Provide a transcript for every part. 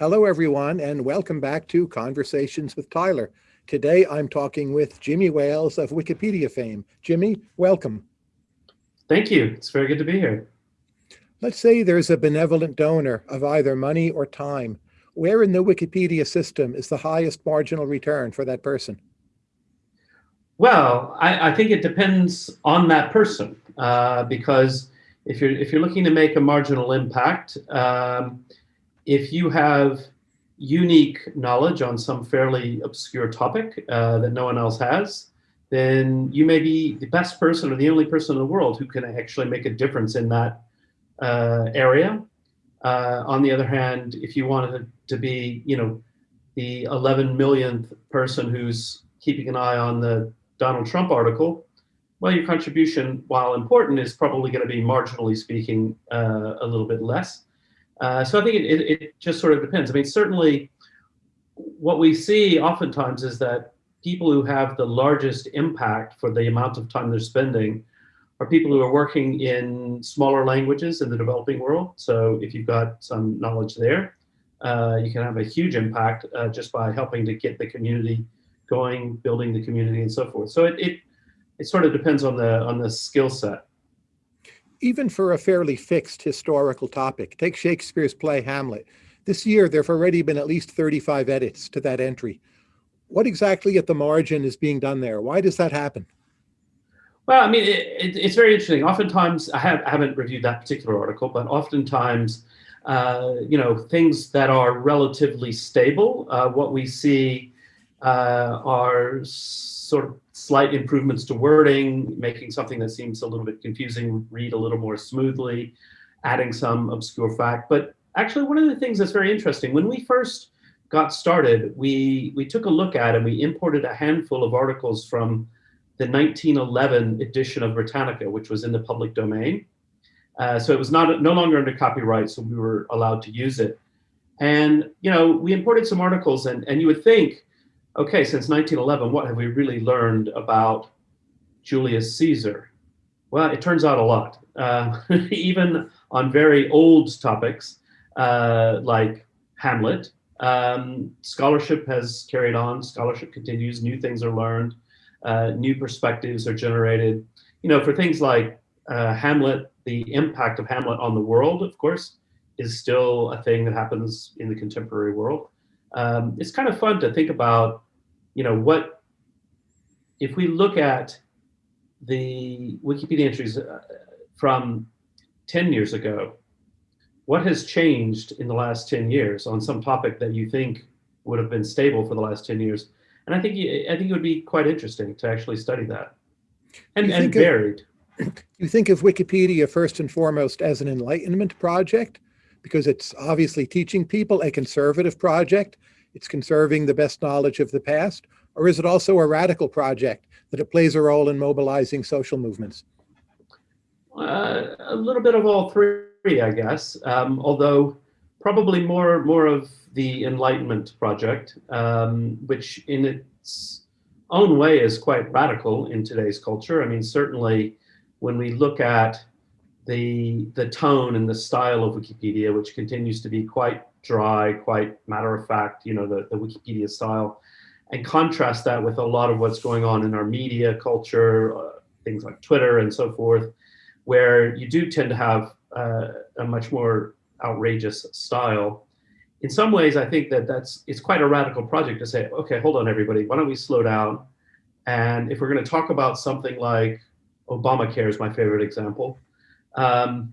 Hello, everyone, and welcome back to Conversations with Tyler. Today, I'm talking with Jimmy Wales of Wikipedia fame. Jimmy, welcome. Thank you. It's very good to be here. Let's say there's a benevolent donor of either money or time. Where in the Wikipedia system is the highest marginal return for that person? Well, I, I think it depends on that person uh, because if you're if you're looking to make a marginal impact, um, if you have unique knowledge on some fairly obscure topic uh, that no one else has, then you may be the best person or the only person in the world who can actually make a difference in that uh, area. Uh, on the other hand, if you wanted to be, you know, the 11 millionth person who's keeping an eye on the Donald Trump article, well, your contribution, while important, is probably going to be marginally speaking uh, a little bit less. Uh, so I think it, it, it, just sort of depends. I mean, certainly what we see oftentimes is that people who have the largest impact for the amount of time they're spending are people who are working in smaller languages in the developing world. So if you've got some knowledge there, uh, you can have a huge impact uh, just by helping to get the community going, building the community and so forth. So it, it, it sort of depends on the, on the skill set even for a fairly fixed historical topic. Take Shakespeare's play Hamlet. This year, there have already been at least 35 edits to that entry. What exactly at the margin is being done there? Why does that happen? Well, I mean, it, it, it's very interesting. Oftentimes, I, have, haven't reviewed that particular article, but oftentimes, uh, you know, things that are relatively stable, uh, what we see uh, are sort of slight improvements to wording, making something that seems a little bit confusing read a little more smoothly, adding some obscure fact. But actually, one of the things that's very interesting, when we first got started, we, we took a look at and we imported a handful of articles from the 1911 edition of Britannica, which was in the public domain. Uh, so it was not no longer under copyright, so we were allowed to use it. And you know, we imported some articles, and and you would think okay, since 1911, what have we really learned about Julius Caesar? Well, it turns out a lot, uh, even on very old topics uh, like Hamlet. Um, scholarship has carried on, scholarship continues, new things are learned, uh, new perspectives are generated. You know, for things like uh, Hamlet, the impact of Hamlet on the world, of course, is still a thing that happens in the contemporary world um, it's kind of fun to think about, you know, what, if we look at the Wikipedia entries uh, from 10 years ago, what has changed in the last 10 years on some topic that you think would have been stable for the last 10 years? And I think, I think it would be quite interesting to actually study that and, and varied. You think of Wikipedia first and foremost as an enlightenment project? because it's obviously teaching people a conservative project. It's conserving the best knowledge of the past. Or is it also a radical project that it plays a role in mobilizing social movements? Uh, a little bit of all three, I guess. Um, although probably more more of the Enlightenment project, um, which in its own way is quite radical in today's culture. I mean, certainly when we look at the the tone and the style of Wikipedia, which continues to be quite dry, quite matter of fact, you know, the, the Wikipedia style, and contrast that with a lot of what's going on in our media culture, uh, things like Twitter and so forth, where you do tend to have uh, a much more outrageous style. In some ways, I think that that's it's quite a radical project to say, okay, hold on, everybody, why don't we slow down? And if we're going to talk about something like Obamacare is my favorite example, um,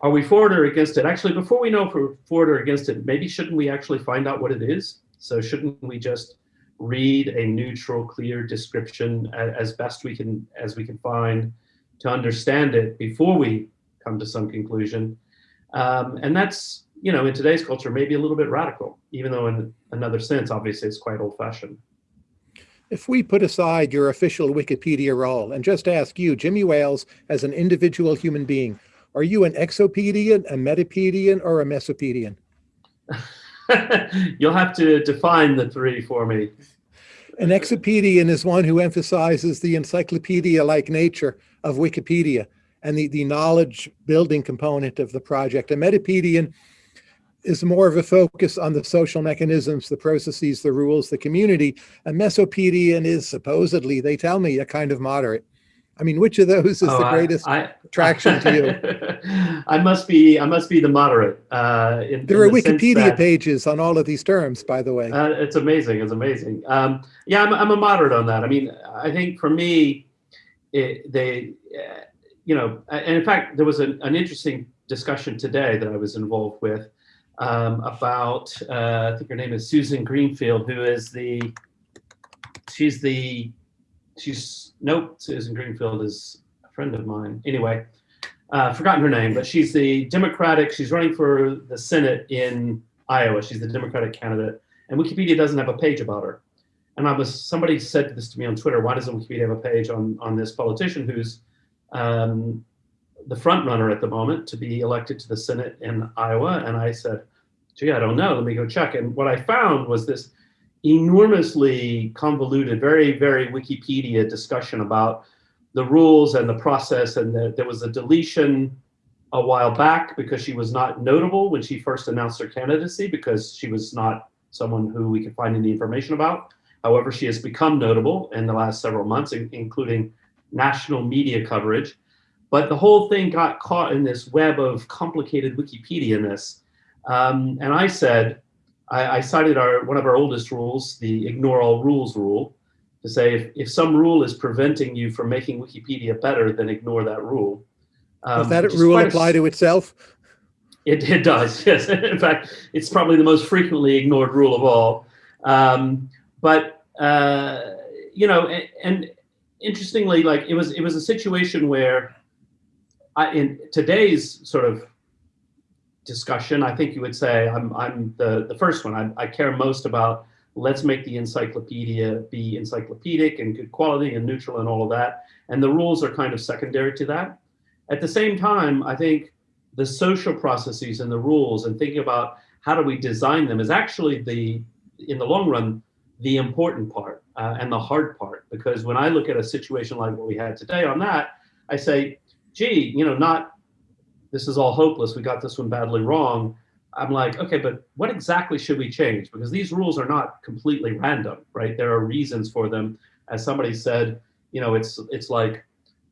are we for it or against it? Actually, before we know if we're for it or against it, maybe shouldn't we actually find out what it is? So shouldn't we just read a neutral, clear description as best we can as we can find to understand it before we come to some conclusion? Um, and that's you know in today's culture maybe a little bit radical, even though in another sense, obviously, it's quite old-fashioned. If we put aside your official Wikipedia role and just ask you, Jimmy Wales, as an individual human being, are you an exopedian, a metapedian, or a mesopedian? You'll have to define the three for me. An exopedian is one who emphasizes the encyclopedia-like nature of Wikipedia and the, the knowledge building component of the project. A metapedian is more of a focus on the social mechanisms, the processes, the rules, the community. A Mesopedian is supposedly, they tell me, a kind of moderate. I mean, which of those is Oh, the greatest I, attraction to you? I must be. I must be the moderate. Uh, in, There in are the Wikipedia that- pages on all of these terms, by the way. Uh, it's amazing. It's amazing. Um, yeah, I'm, I'm a moderate on that. I mean, I think for me, it, they, uh, you know, and in fact, there was an, an interesting discussion today that I was involved with um, about, uh, I think her name is Susan Greenfield, who is the, she's the, she's, nope, Susan Greenfield is a friend of mine. Anyway, uh, forgotten her name, but she's the Democratic, she's running for the Senate in Iowa. She's the Democratic candidate, and Wikipedia doesn't have a page about her. And I was somebody said this to me on Twitter. Why doesn't Wikipedia have a page on on this politician who's um, the front runner at the moment to be elected to the Senate in Iowa? And I said, "Gee, I don't know. Let me go check." And what I found was this enormously convoluted, very very Wikipedia discussion about the rules and the process, and there was a deletion a while back because she was not notable when she first announced her candidacy because she was not someone who we could find any information about. However, she has become notable in the last several months, in- including national media coverage. But the whole thing got caught in this web of complicated Wikipedia-ness. Um, and I said, I, I cited our one of our oldest rules, the ignore all rules rule, to say if, if some rule is preventing you from making Wikipedia better, then ignore that rule. Does Um, that rule a apply to itself? it, it does, yes. In fact, it's probably the most frequently ignored rule of all. Um, but uh, you know, and, and interestingly, like it was, it was a situation where, I, in today's sort of discussion, I think you would say I'm, I'm the the first one. I, I care most about let's make the encyclopedia be encyclopedic and good quality and neutral and all of that. And the rules are kind of secondary to that. At the same time, I think the social processes and the rules and thinking about how do we design them is actually the, in the long run, the important part uh, and the hard part. Because when I look at a situation like what we had today on that, I say, gee, you know, not this is all hopeless. We got this one badly wrong. I'm like, okay, but what exactly should we change? Because these rules are not completely random, right? There are reasons for them. As somebody said, you know, it's it's like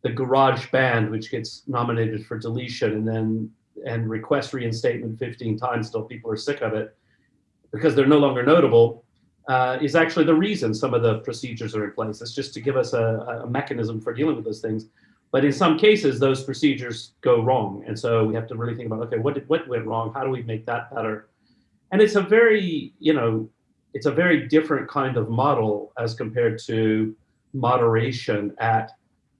the garage band, which gets nominated for deletion and then and request reinstatement 15 times till people are sick of it because they're no longer notable, uh, is actually the reason some of the procedures are in place. It's just to give us a, a mechanism for dealing with those things. But in some cases, those procedures go wrong. And so we have to really think about, okay, what, did, what went wrong? How do we make that better? And it's a very, you know, it's a very different kind of model as compared to moderation at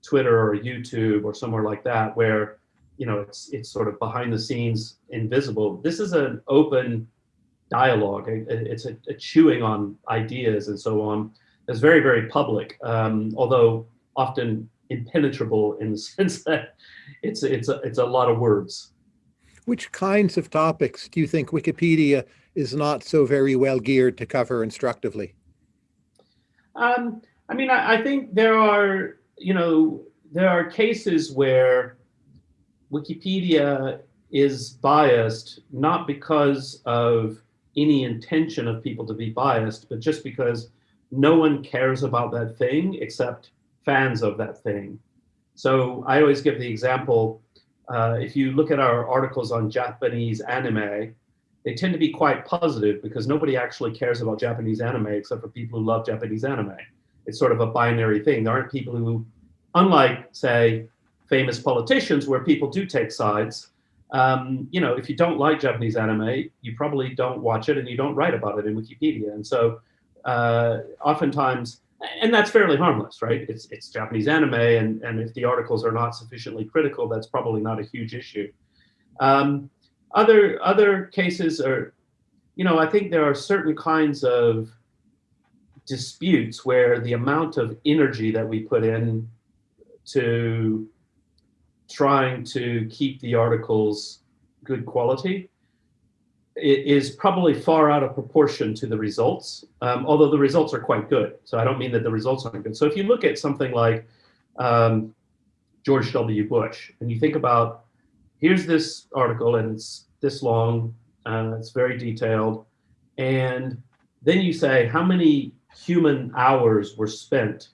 Twitter or YouTube or somewhere like that, where you know it's it's sort of behind the scenes, invisible. This is an open dialogue. It's a, a chewing on ideas and so on. It's very very public, um, although often impenetrable in the sense that it's it's a, it's a lot of words. Which kinds of topics do you think Wikipedia is not so very well geared to cover instructively? Um, I mean, I, I think there are, you know, there are cases where Wikipedia is biased, not because of any intention of people to be biased, but just because no one cares about that thing except fans of that thing. So I always give the example, uh, if you look at our articles on Japanese anime, they tend to be quite positive because nobody actually cares about Japanese anime except for people who love Japanese anime. It's sort of a binary thing. There aren't people who, unlike, say, famous politicians where people do take sides, um, you know, if you don't like Japanese anime, you probably don't watch it and you don't write about it in Wikipedia. And so uh, oftentimes, and that's fairly harmless, right? It's, it's Japanese anime, and, and if the articles are not sufficiently critical, that's probably not a huge issue. Um, other other cases are, you know, I think there are certain kinds of disputes where the amount of energy that we put in to trying to keep the articles good quality it is probably far out of proportion to the results, um, although the results are quite good. So I don't mean that the results aren't good. So if you look at something like um, George W. Bush, and you think about, here's this article and it's this long, Uh, it's very detailed. And then you say how many human hours were spent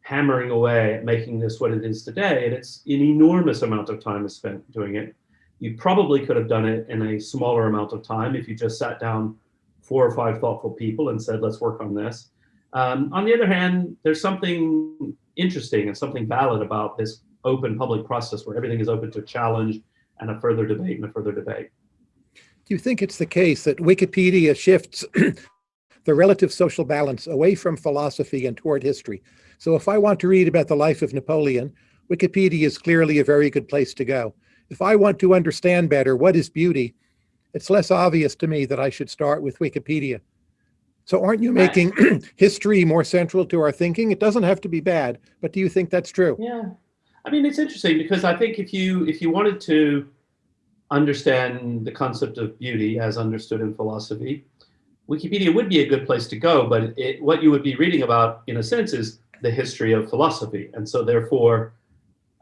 hammering away at making this what it is today. And it's an enormous amount of time is spent doing it. You probably could have done it in a smaller amount of time if you just sat down four or five thoughtful people and said, let's work on this. Um, on the other hand, there's something interesting and something valid about this open public process where everything is open to challenge and a further debate and a further debate. Do you think it's the case that Wikipedia shifts the relative social balance away from philosophy and toward history? So if I want to read about the life of Napoleon, Wikipedia is clearly a very good place to go. If I want to understand better what is beauty, it's less obvious to me that I should start with Wikipedia. So aren't you making history more central to our thinking? It doesn't have to be bad, but do you think that's true? Yeah, I mean, it's interesting because I think if you if you wanted to understand the concept of beauty as understood in philosophy, Wikipedia would be a good place to go. But it, what you would be reading about, in a sense, is the history of philosophy, and so therefore,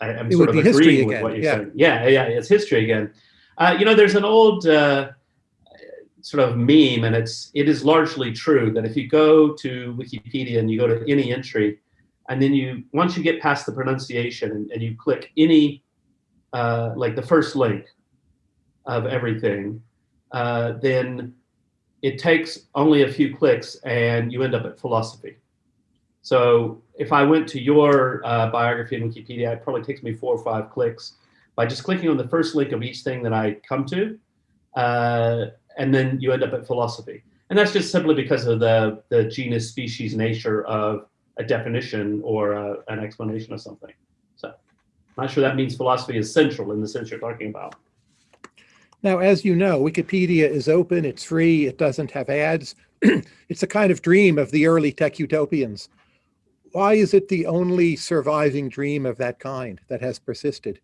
I, am sort of agreeing with what you're yeah. saying. Yeah, yeah, it's history again. Uh, you know, there's an old uh, sort of meme, and it's it is largely true that if you go to Wikipedia and you go to any entry, and then you once you get past the pronunciation and, and you click any uh, like the first link of everything, uh, then it takes only a few clicks and you end up at philosophy. So if I went to your uh, biography in Wikipedia, it probably takes me four or five clicks by just clicking on the first link of each thing that I come to, uh, and then you end up at philosophy. And that's just simply because of the, the genus, species, nature of a definition or a, an explanation of something. So I'm not sure that means philosophy is central in the sense you're talking about. Now, as you know, Wikipedia is open, it's free, it doesn't have ads. it's a kind of dream of the early tech utopians. Why is it the only surviving dream of that kind that has persisted?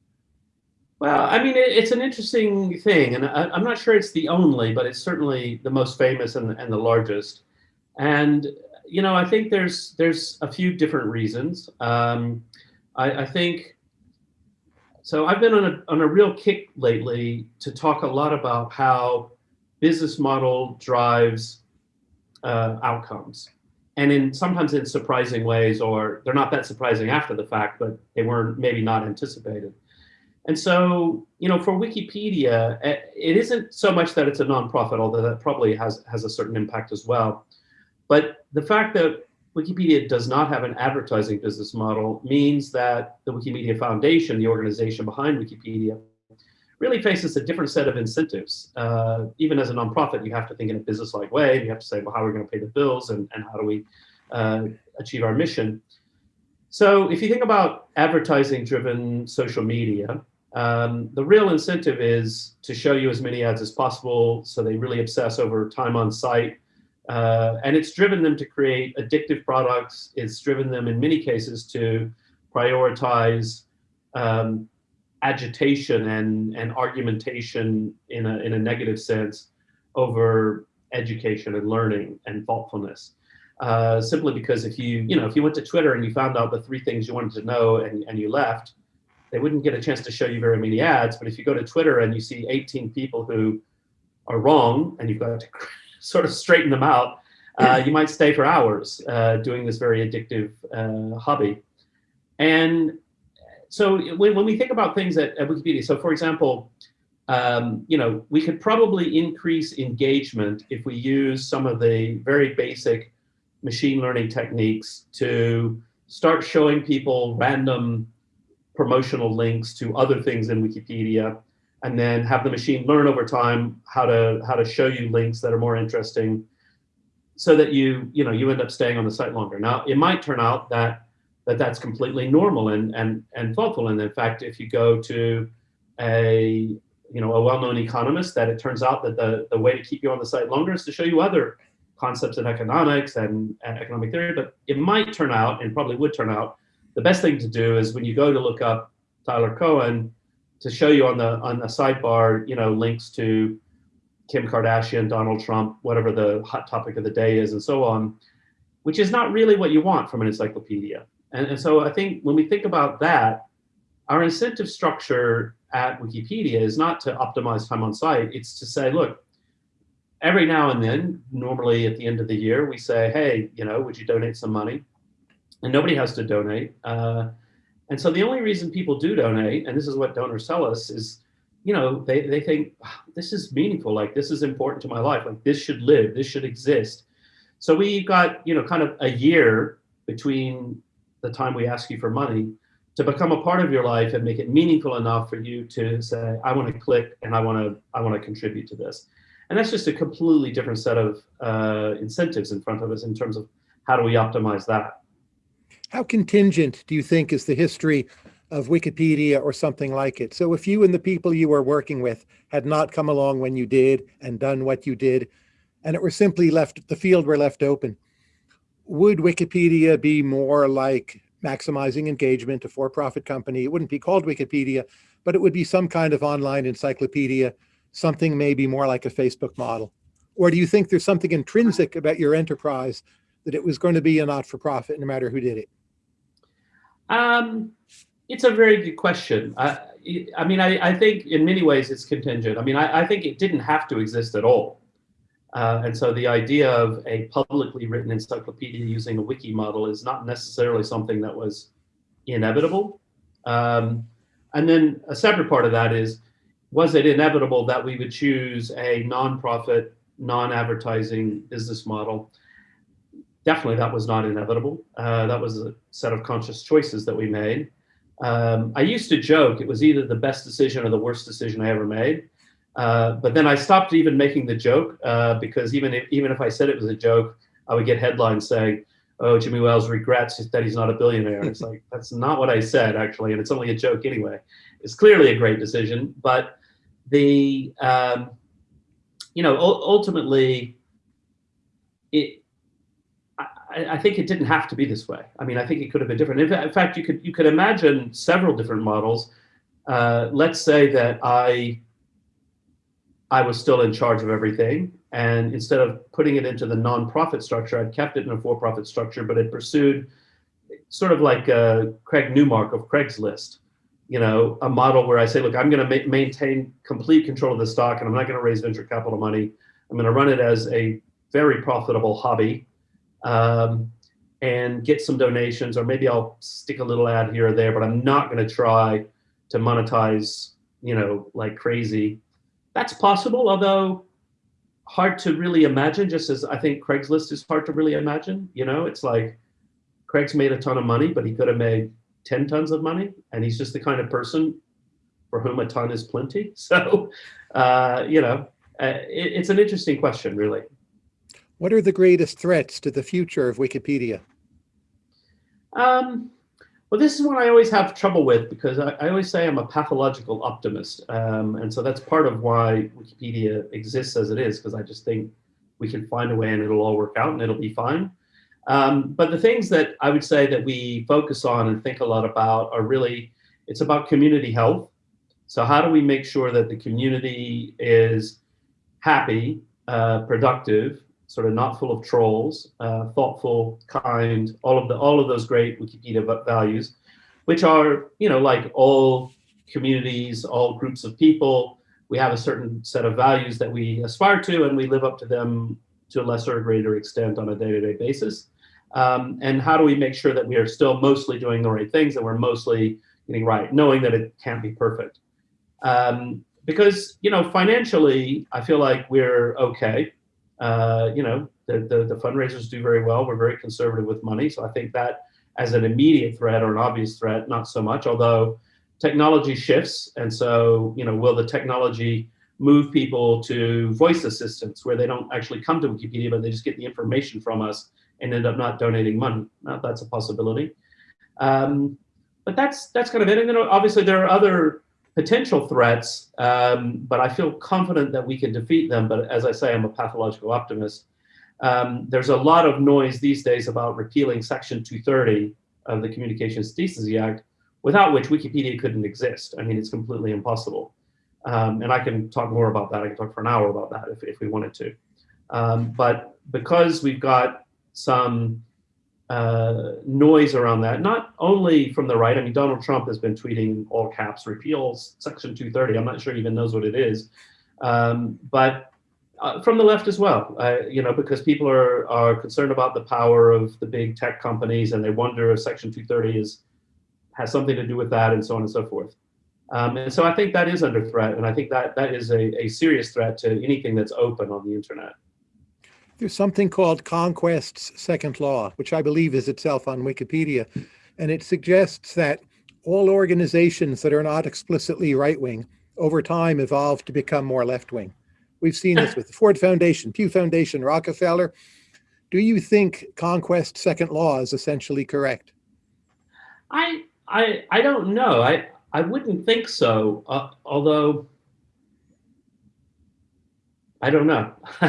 Well, I mean, it, it's an interesting thing, and I, am not sure it's the only, but it's certainly the most famous and, and the largest. And you know, I think there's there's a few different reasons. Um, I, I think so I've been on a, on a real kick lately to talk a lot about how business model drives uh, outcomes. And in sometimes in surprising ways, or they're not that surprising after the fact, but they weren't maybe not anticipated. And so, you know, for Wikipedia, eh, it isn't so much that it's a nonprofit, although that probably has, has a certain impact as well. But the fact that Wikipedia does not have an advertising business model means that the Wikimedia Foundation, the organization behind Wikipedia, really faces a different set of incentives. Uh, even as a nonprofit, you have to think in a business-like way. You have to say, well, how are we going to pay the bills and, and how do we uh, achieve our mission? So if you think about advertising-driven social media, um, the real incentive is to show you as many ads as possible so they really obsess over time on site, uh, and it's driven them to create addictive products. It's driven them in many cases to prioritize um, agitation and, and argumentation in a, in a negative sense over education and learning and thoughtfulness. Uh, simply because if you, you know, if you went to Twitter and you found out the three things you wanted to know and, and you left, they wouldn't get a chance to show you very many ads. But if you go to Twitter and you see 18 people who are wrong and you've got to sort of straighten them out, uh, you might stay for hours uh, doing this very addictive uh, hobby. And so when, when we think about things at, at Wikipedia, so for example, um, you know, we could probably increase engagement if we use some of the very basic machine learning techniques to start showing people random promotional links to other things in Wikipedia and then have the machine learn over time how to how to show you links that are more interesting so that you you know you end up staying on the site longer. Now it might turn out that that that's completely normal and and and thoughtful and in fact if you go to a you know a well-known economist that it turns out that the the way to keep you on the site longer is to show you other concepts in economics and, and economic theory but it might turn out and probably would turn out the best thing to do is when you go to look up Tyler Cowen, to show you on the on the sidebar, you know, links to Kim Kardashian, Donald Trump, whatever the hot topic of the day is, and so on, which is not really what you want from an encyclopedia. And, and so I think when we think about that, our incentive structure at Wikipedia is not to optimize time on site. It's to say, look, every now and then, normally at the end of the year, we say, hey, you know, would you donate some money? And nobody has to donate. Uh, and so the only reason people do donate, and this is what donors tell us, is, you know, they, they think, this is meaningful, like this is important to my life, like this should live, this should exist. So we've got, you know, kind of a year between the time we ask you for money to become a part of your life and make it meaningful enough for you to say, I want to click and I want to, I want to contribute to this. And that's just a completely different set of uh, incentives in front of us in terms of how do we optimize that. How contingent do you think is the history of Wikipedia or something like it? So if you and the people you were working with had not come along when you did and done what you did, and it were simply left, the field were left open, would Wikipedia be more like maximizing engagement, a for-profit company? It wouldn't be called Wikipedia, but it would be some kind of online encyclopedia something maybe more like a Facebook model? Or do you think there's something intrinsic about your enterprise that it was going to be a not-for-profit no matter who did it? Um, it's a very good question. I, I mean, I, I, think in many ways it's contingent. I mean, I, I think it didn't have to exist at all. Uh, and so the idea of a publicly written encyclopedia using a wiki model is not necessarily something that was inevitable. Um, and then a separate part of that is was it inevitable that we would choose a nonprofit, non-advertising business model? Definitely that was not inevitable. Uh, that was a set of conscious choices that we made. Um, I used to joke it was either the best decision or the worst decision I ever made. Uh, but then I stopped even making the joke uh, because even if, even if I said it was a joke, I would get headlines saying, oh, Jimmy Wales regrets that he's not a billionaire. And it's like, that's not what I said, actually, and it's only a joke anyway. It's clearly a great decision, but the um, you know ultimately it I, I, think it didn't have to be this way. I mean, I think it could have been different. In fact, you could you could imagine several different models. Uh, let's say that I I was still in charge of everything, and instead of putting it into the nonprofit structure, I'd kept it in a for-profit structure, but it pursued sort of like Craig Newmark of Craigslist, you know, a model where I say, look, I'm going to ma maintain complete control of the stock and I'm not going to raise venture capital money. I'm going to run it as a very profitable hobby um, and get some donations, or maybe I'll stick a little ad here or there, but I'm not going to try to monetize, you know, like crazy. That's possible, although hard to really imagine, just as I think Craigslist is hard to really imagine. You know, it's like Craig's made a ton of money, but he could have made 10 tons of money and he's just the kind of person for whom a ton is plenty so uh, you know uh, it, it's an interesting question really what are the greatest threats to the future of wikipedia um, well this is one i always have trouble with because i, I always say i'm a pathological optimist um, and so that's part of why wikipedia exists as it is because i just think we can find a way and it'll all work out and it'll be fine um, but the things that I would say that we focus on and think a lot about are really, it's about community health. So how do we make sure that the community is happy, uh, productive, sort of not full of trolls, uh, thoughtful, kind, all of the all of those great Wikipedia values, which are you know like all communities, all groups of people. We have a certain set of values that we aspire to, and we live up to them to a lesser or greater extent on a day-to-day -day basis. Um, and how do we make sure that we are still mostly doing the right things, that we're mostly getting right, knowing that it can't be perfect. Um, because, you know, financially, I feel like we're okay. Uh, you know, the, the, the fundraisers do very well. We're very conservative with money. So I think that as an immediate threat or an obvious threat, not so much, although technology shifts. And so, you know, will the technology move people to voice assistants where they don't actually come to Wikipedia, but they just get the information from us and end up not donating money. Now, that's a possibility. Um, but that's that's kind of it. And then obviously there are other potential threats, um, but I feel confident that we can defeat them. But as I say, I'm a pathological optimist. Um, there's a lot of noise these days about repealing Section 230 of the Communications Decency Act, without which Wikipedia couldn't exist. I mean, it's completely impossible. Um, and I can talk more about that. I can talk for an hour about that if, if we wanted to. Um, but because we've got some uh, noise around that, not only from the right. I mean, Donald Trump has been tweeting all caps repeals Section 230. I'm not sure he even knows what it is. Um, but uh, from the left as well, uh, you know, because people are, are concerned about the power of the big tech companies and they wonder if Section 230 is, has something to do with that and so on and so forth. Um, and so I think that is under threat, and I think that that is a, a serious threat to anything that's open on the internet. There's something called Conquest's second law, which I believe is itself on Wikipedia, and it suggests that all organizations that are not explicitly right-wing over time evolve to become more left-wing. We've seen this with the Ford Foundation, Pew Foundation, Rockefeller. Do you think Conquest second law is essentially correct? I I I don't know. I I wouldn't think so. Uh, although I don't know.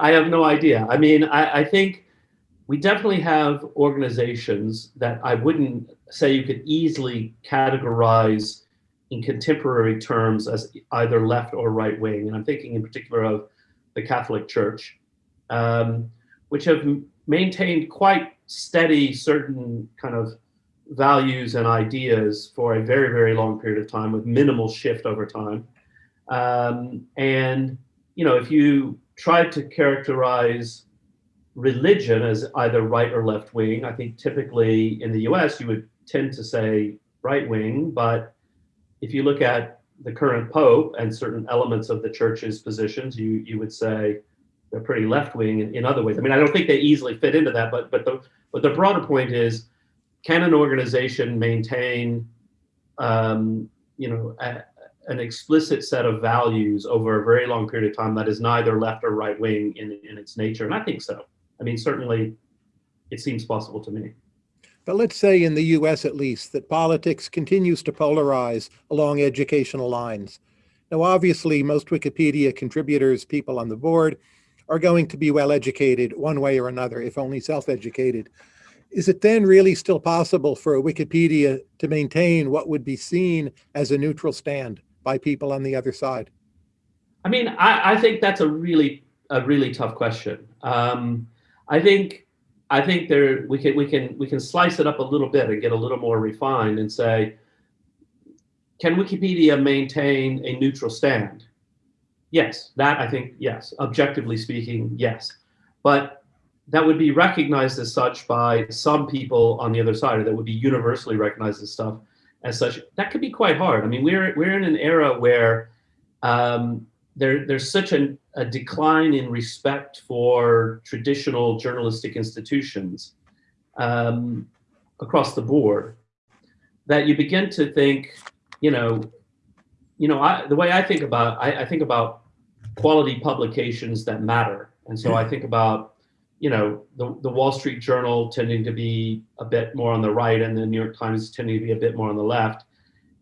I have no idea. I mean, I, I think we definitely have organizations that I wouldn't say you could easily categorize in contemporary terms as either left or right wing. And I'm thinking in particular of the Catholic Church, um, which have maintained quite steady certain kind of values and ideas for a very, very long period of time with minimal shift over time. Um, and, you know, if you try to characterize religion as either right or left wing, I think typically in the US you would tend to say right wing, but if you look at the current pope and certain elements of the church's positions, you you would say they're pretty left wing in, in other ways. I mean, I don't think they easily fit into that, but but the but the broader point is, can an organization maintain, um, you know, an explicit set of values over a very long period of time that is neither left or right wing in in its nature? And I think so. I mean, certainly, it seems possible to me. But let's say in the US at least that politics continues to polarize along educational lines. Now, obviously, most Wikipedia contributors, people on the board, are going to be well educated one way or another, if only self-educated. Is it then really still possible for a Wikipedia to maintain what would be seen as a neutral stand by people on the other side? I mean, I, I think that's a really, a really tough question. Um, I think I think there we can we can we can slice it up a little bit and get a little more refined and say, can Wikipedia maintain a neutral stand? Yes, that I think yes. Objectively speaking, yes, but that would be recognized as such by some people on the other side, or that would be universally recognized as stuff as such. That could be quite hard. I mean, we're we're in an era where um, there, there's such an, a decline in respect for traditional journalistic institutions um, across the board that you begin to think, you know, you know, I, the way I think about, I, I think about quality publications that matter. And so I think about, you know, the, the Wall Street Journal tending to be a bit more on the right and the New York Times tending to be a bit more on the left.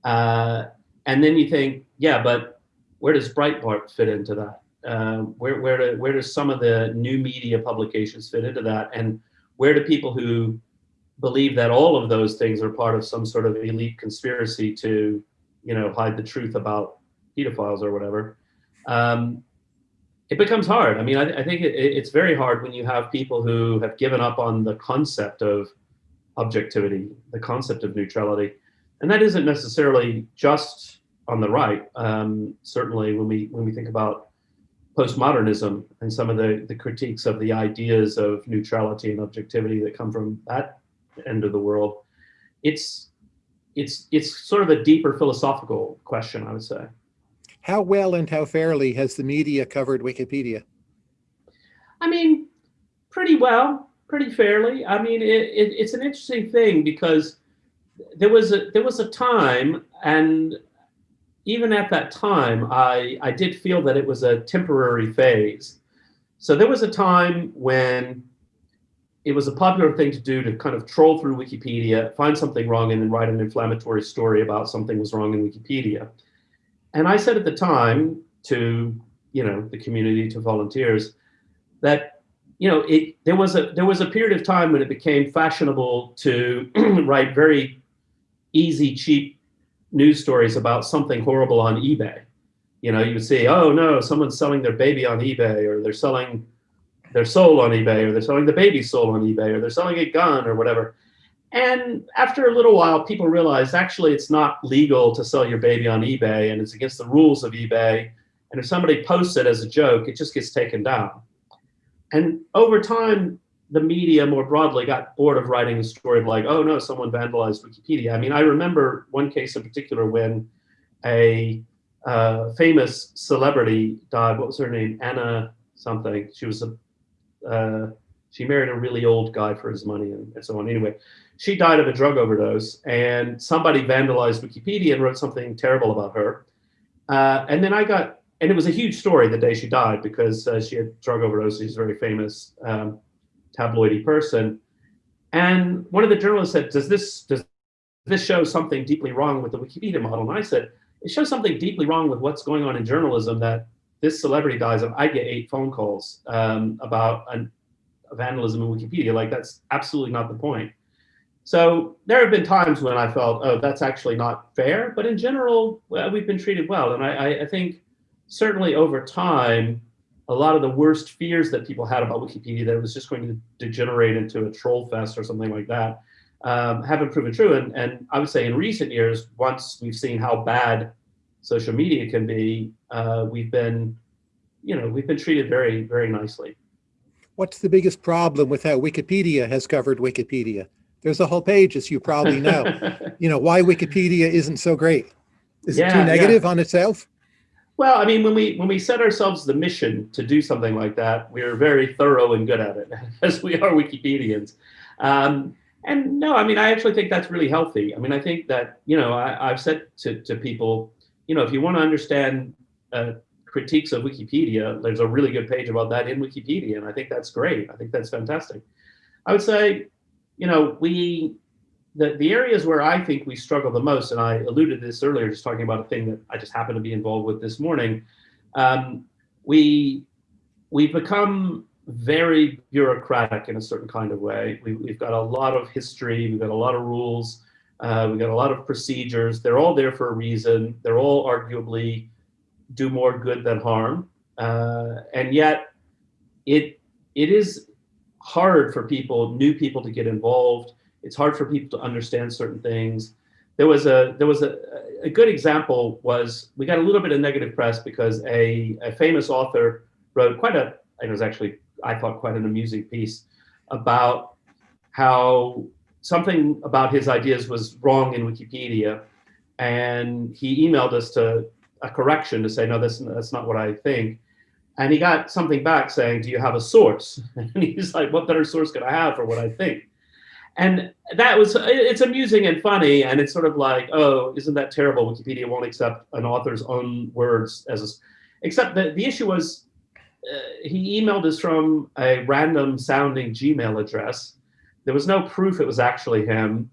Uh, and then you think, yeah, but where does Breitbart fit into that? Uh, where where do, where does some of the new media publications fit into that? And where do people who believe that all of those things are part of some sort of elite conspiracy to, you know, hide the truth about pedophiles or whatever? Um, it becomes hard. I mean, I, I think it, it's very hard when you have people who have given up on the concept of objectivity, the concept of neutrality, and that isn't necessarily just on the right. Um, certainly, when we when we think about postmodernism and some of the the critiques of the ideas of neutrality and objectivity that come from that end of the world, it's it's it's sort of a deeper philosophical question, I would say. How well and how fairly has the media covered Wikipedia? I mean, pretty well, pretty fairly. I mean, it, it, it's an interesting thing because there was a there was a time, and even at that time, I, I did feel that it was a temporary phase. So there was a time when it was a popular thing to do to kind of troll through Wikipedia, find something wrong, and then write an inflammatory story about something was wrong in Wikipedia. And I said at the time to you know the community, to volunteers, that you know it there was a there was a period of time when it became fashionable to write very easy, cheap news stories about something horrible on eBay. You know, you would see, oh no, someone's selling their baby on eBay, or they're selling their soul on eBay, or they're selling the baby's soul on eBay, or they're selling a gun or whatever. And after a little while, people realized actually it's not legal to sell your baby on eBay, and it's against the rules of eBay. And if somebody posts it as a joke, it just gets taken down. And over time, the media more broadly got bored of writing a story of like, oh no, someone vandalized Wikipedia. I mean, I remember one case in particular when a uh, famous celebrity died. What was her name? Anna something. She was a, uh, she married a really old guy for his money and, and so on. Anyway, she died of a drug overdose and somebody vandalized Wikipedia and wrote something terrible about her. Uh, and then I got, and it was a huge story the day she died because uh, she had drug overdose. She's a very famous um, tabloidy person. And one of the journalists said, does this, does this show something deeply wrong with the Wikipedia model? And I said, it shows something deeply wrong with what's going on in journalism that this celebrity dies and I get eight phone calls um, about an, vandalism in Wikipedia. Like that's absolutely not the point. So there have been times when I felt, oh, that's actually not fair. But in general, well, we've been treated well. And I, I think certainly over time, a lot of the worst fears that people had about Wikipedia that it was just going to degenerate into a troll fest or something like that um, haven't proven true. And, and I would say in recent years, once we've seen how bad social media can be, uh, we've been, you know, we've been treated very, very nicely. What's the biggest problem with how Wikipedia has covered Wikipedia? There's a whole page, as you probably know. you know, why Wikipedia isn't so great. Is yeah, it too negative yeah. on itself? Well, I mean, when we when we set ourselves the mission to do something like that, we're very thorough and good at it, as we are Wikipedians. Um, and no, I mean, I actually think that's really healthy. I mean, I think that, you know, I, have said to, to people, you know, if you want to understand uh, critiques of Wikipedia, there's a really good page about that in Wikipedia. And I think that's great. I think that's fantastic. I would say, you know, we, the, the areas where I think we struggle the most, and I alluded to this earlier, just talking about a thing that I just happened to be involved with this morning, um, we, we've become very bureaucratic in a certain kind of way. We, have got a lot of history, we've got a lot of rules, uh, we've got a lot of procedures. They're all there for a reason. They're all arguably do more good than harm. Uh, and yet it, it is hard for people, new people to get involved. It's hard for people to understand certain things. There was a, there was a, a good example was, we got a little bit of negative press because a, a famous author wrote quite a, it was actually I thought, quite an amusing piece about how something about his ideas was wrong in Wikipedia. And he emailed us to a correction to say, no, that's, that's not what I think. And he got something back saying, do you have a source? And he's like, what better source could I have for what I think? And that was, it's amusing and funny. And it's sort of like, oh, isn't that terrible? Wikipedia won't accept an author's own words as a, except that the issue was uh, he emailed us from a random sounding Gmail address. There was no proof it was actually him.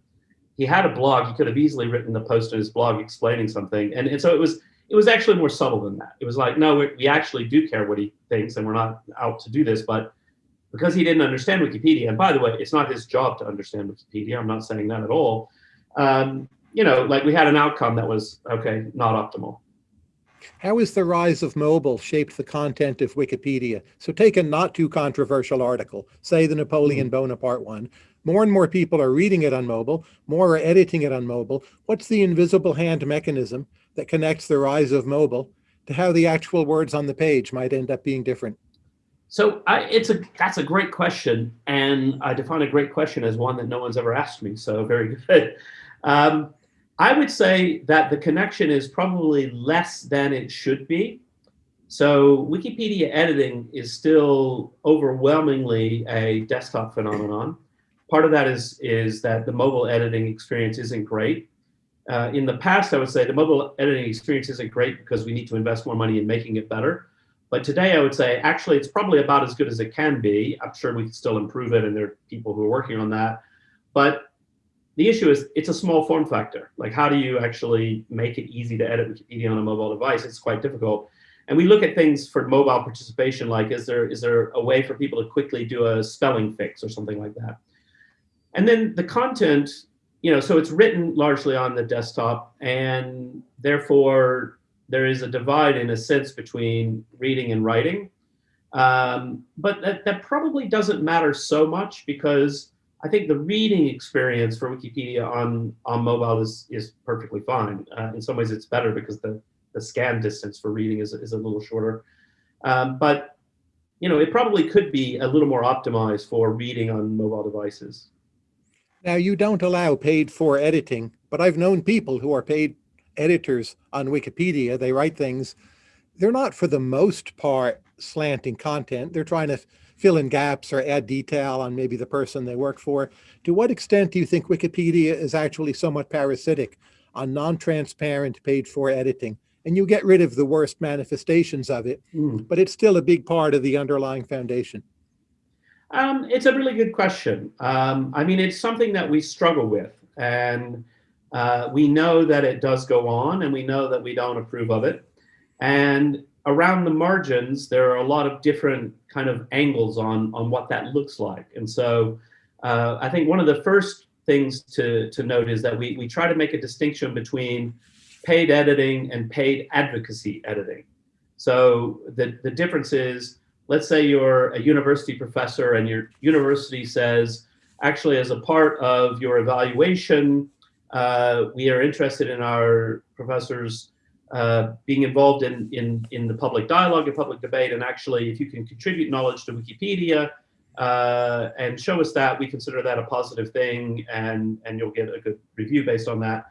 He had a blog. He could have easily written a post in his blog explaining something. And, and so it was it was actually more subtle than that. It was like, no, we, we actually do care what he thinks and we're not out to do this. But because he didn't understand Wikipedia, and by the way, it's not his job to understand Wikipedia. I'm not saying that at all. Um, you know, like we had an outcome that was, okay, not optimal. How has the rise of mobile shaped the content of Wikipedia? So take a not too controversial article, say the Napoleon mm -hmm. Bonaparte one. More and more people are reading it on mobile, more are editing it on mobile. What's the invisible hand mechanism that connects the rise of mobile to how the actual words on the page might end up being different? So I, it's a that's a great question, and I define a great question as one that no one's ever asked me. So very good. Um, I would say that the connection is probably less than it should be. So Wikipedia editing is still overwhelmingly a desktop phenomenon. Part of that is, is that the mobile editing experience isn't great. Uh, in the past, I would say the mobile editing experience isn't great because we need to invest more money in making it better. But today I would say, actually, it's probably about as good as it can be. I'm sure we can still improve it and there are people who are working on that. But the issue is it's a small form factor. Like how do you actually make it easy to edit Wikipedia on a mobile device? It's quite difficult. And we look at things for mobile participation, like is there is there a way for people to quickly do a spelling fix or something like that? And then the content, you know, so it's written largely on the desktop and therefore there is a divide in a sense between reading and writing. Um, but that, that probably doesn't matter so much because I think the reading experience for Wikipedia on, on mobile is, is perfectly fine. Uh, in some ways, it's better because the the scan distance for reading is, is a little shorter. Um, but, you know, it probably could be a little more optimized for reading on mobile devices. Now, you don't allow paid for editing, but I've known people who are paid editors on Wikipedia. They write things. They're not, for the most part, slanting content. They're trying to fill in gaps or add detail on maybe the person they work for. To what extent do you think Wikipedia is actually somewhat parasitic on non-transparent paid for editing? And you get rid of the worst manifestations of it, Mm. but it's still a big part of the underlying foundation. Um, it's a really good question. Um, I mean, it's something that we struggle with, and uh, we know that it does go on, and we know that we don't approve of it. And around the margins, there are a lot of different kind of angles on on what that looks like. And so, uh, I think one of the first things to to note is that we we try to make a distinction between paid editing and paid advocacy editing. So the the difference is let's say you're a university professor and your university says, actually, as a part of your evaluation, uh, we are interested in our professors uh, being involved in, in, in the public dialogue and public debate. And actually, if you can contribute knowledge to Wikipedia uh, and show us that, we consider that a positive thing and, and you'll get a good review based on that.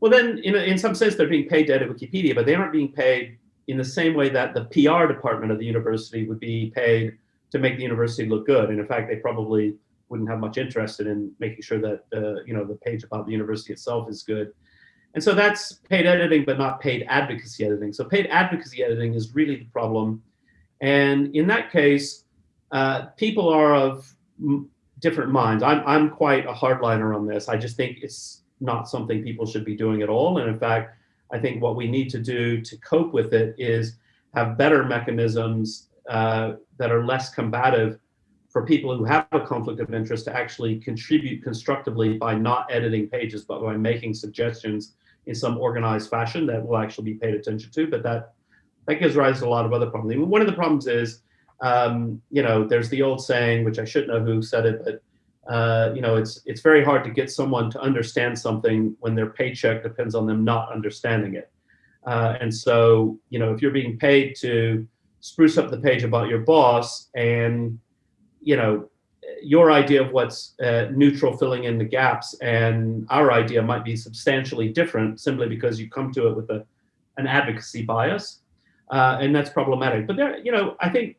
Well, then in, in some sense, they're being paid to edit Wikipedia, but they aren't being paid in the same way that the PR department of the university would be paid to make the university look good. And in fact, they probably wouldn't have much interest in making sure that uh, you know the page about the university itself is good. And so that's paid editing, but not paid advocacy editing. So paid advocacy editing is really the problem. And in that case, uh, people are of different minds. I'm, I'm quite a hardliner on this. I just think it's not something people should be doing at all. And in fact, I think what we need to do to cope with it is have better mechanisms uh, that are less combative for people who have a conflict of interest to actually contribute constructively by not editing pages, but by making suggestions in some organized fashion that will actually be paid attention to. But that that gives rise to a lot of other problems. One of the problems is, um, you know, there's the old saying, which I should know who said it, but uh, you know, it's it's very hard to get someone to understand something when their paycheck depends on them not understanding it. Uh, and so, you know, if you're being paid to spruce up the page about your boss, and you know, your idea of what's uh, neutral filling in the gaps, and our idea might be substantially different, simply because you come to it with a an advocacy bias, uh, and that's problematic. But there, you know, I think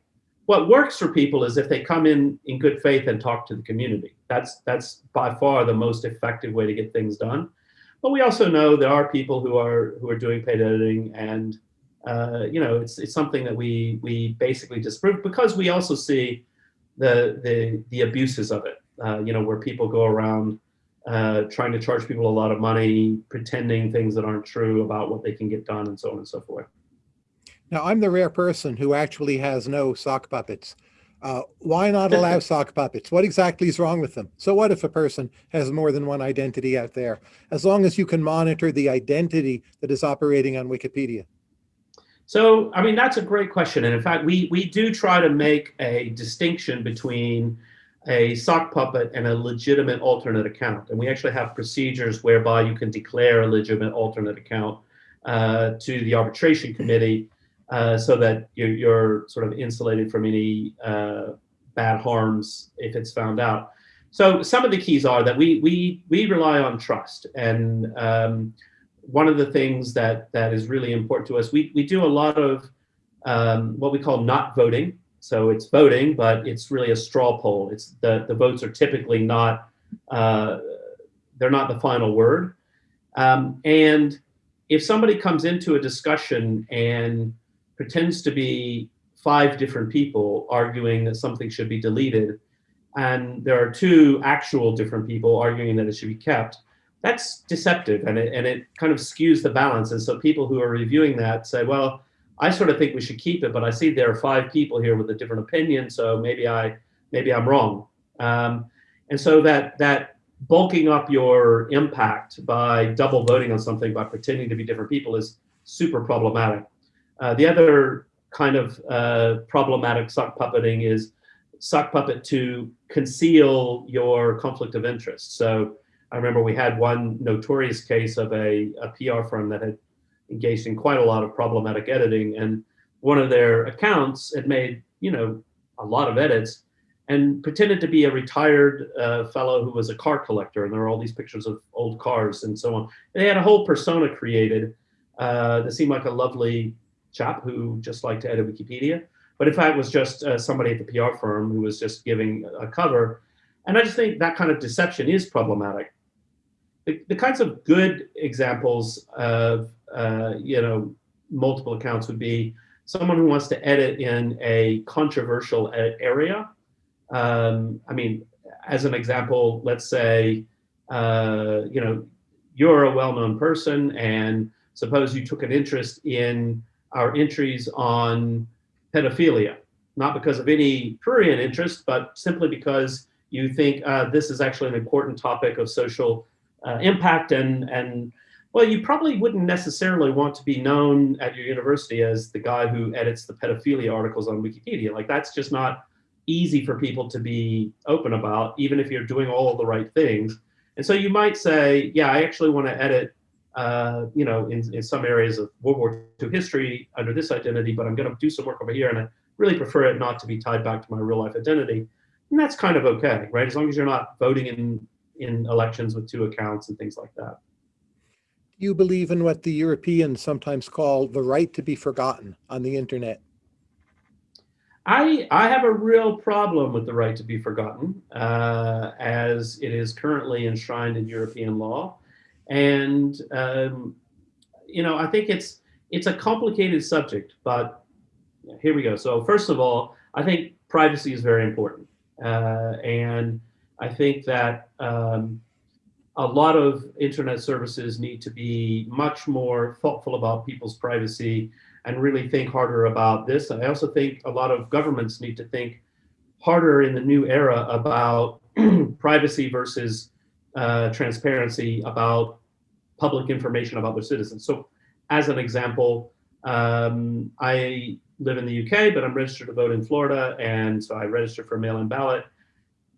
what works for people is if they come in in good faith and talk to the community. That's that's by far the most effective way to get things done. But we also know there are people who are who are doing paid editing, and uh, you know it's it's something that we we basically disprove because we also see the the the abuses of it. Uh, you know where people go around uh, trying to charge people a lot of money, pretending things that aren't true about what they can get done, and so on and so forth. Now, I'm the rare person who actually has no sock puppets. Uh, why not allow sock puppets? What exactly is wrong with them? So what if a person has more than one identity out there? As long as you can monitor the identity that is operating on Wikipedia. So, I mean, that's a great question. And in fact, we, we do try to make a distinction between a sock puppet and a legitimate alternate account. And we actually have procedures whereby you can declare a legitimate alternate account uh, to the arbitration committee uh, so that you're, you're, sort of insulated from any uh, bad harms if it's found out. So some of the keys are that we we we rely on trust, and um, one of the things that that is really important to us, we we do a lot of um, what we call not voting. So it's voting, but it's really a straw poll. It's the the votes are typically not uh, they're not the final word, um, and if somebody comes into a discussion and pretends to be five different people arguing that something should be deleted, and there are two actual different people arguing that it should be kept, that's deceptive and it, and it kind of skews the balance. And so people who are reviewing that say, well, I sort of think we should keep it, but I see there are five people here with a different opinion, so maybe I maybe I'm wrong. Um, and so that that bulking up your impact by double voting on something by pretending to be different people is super problematic. Uh, the other kind of uh, problematic sock puppeting is sock puppet to conceal your conflict of interest. So I remember we had one notorious case of a, a PR firm that had engaged in quite a lot of problematic editing. And one of their accounts had made, you know, a lot of edits and pretended to be a retired uh, fellow who was a car collector. And there were all these pictures of old cars and so on. They had a whole persona created uh, that seemed like a lovely chap who just liked to edit Wikipedia. But in fact, was just uh, somebody at the PR firm who was just giving a cover. And I just think that kind of deception is problematic. The, the kinds of good examples of, uh, you know, multiple accounts would be someone who wants to edit in a controversial area. Um, I mean, as an example, let's say, uh, you know, you're a well-known person and suppose you took an interest in our entries on pedophilia, not because of any prurient interest, but simply because you think uh, this is actually an important topic of social uh, impact and, and well, you probably wouldn't necessarily want to be known at your university as the guy who edits the pedophilia articles on Wikipedia. Like that's just not easy for people to be open about, even if you're doing all the right things. And so you might say, yeah, I actually want to edit uh, you know, in, in some areas of World War II history under this identity, but I'm going to do some work over here, and I really prefer it not to be tied back to my real life identity. And that's kind of okay, right? As long as you're not voting in in elections with two accounts and things like that. You believe in what the Europeans sometimes call the right to be forgotten on the internet. I, I have a real problem with the right to be forgotten uh, as it is currently enshrined in European law. And, um, you know, I think it's, it's a complicated subject, but here we go. So first of all, I think privacy is very important. Uh, and I think that um, a lot of internet services need to be much more thoughtful about people's privacy and really think harder about this. I also think a lot of governments need to think harder in the new era about privacy versus uh, transparency about public information about their citizens. So as an example, um, I live in the UK, but I'm registered to vote in Florida. And so I registered for a mail-in ballot.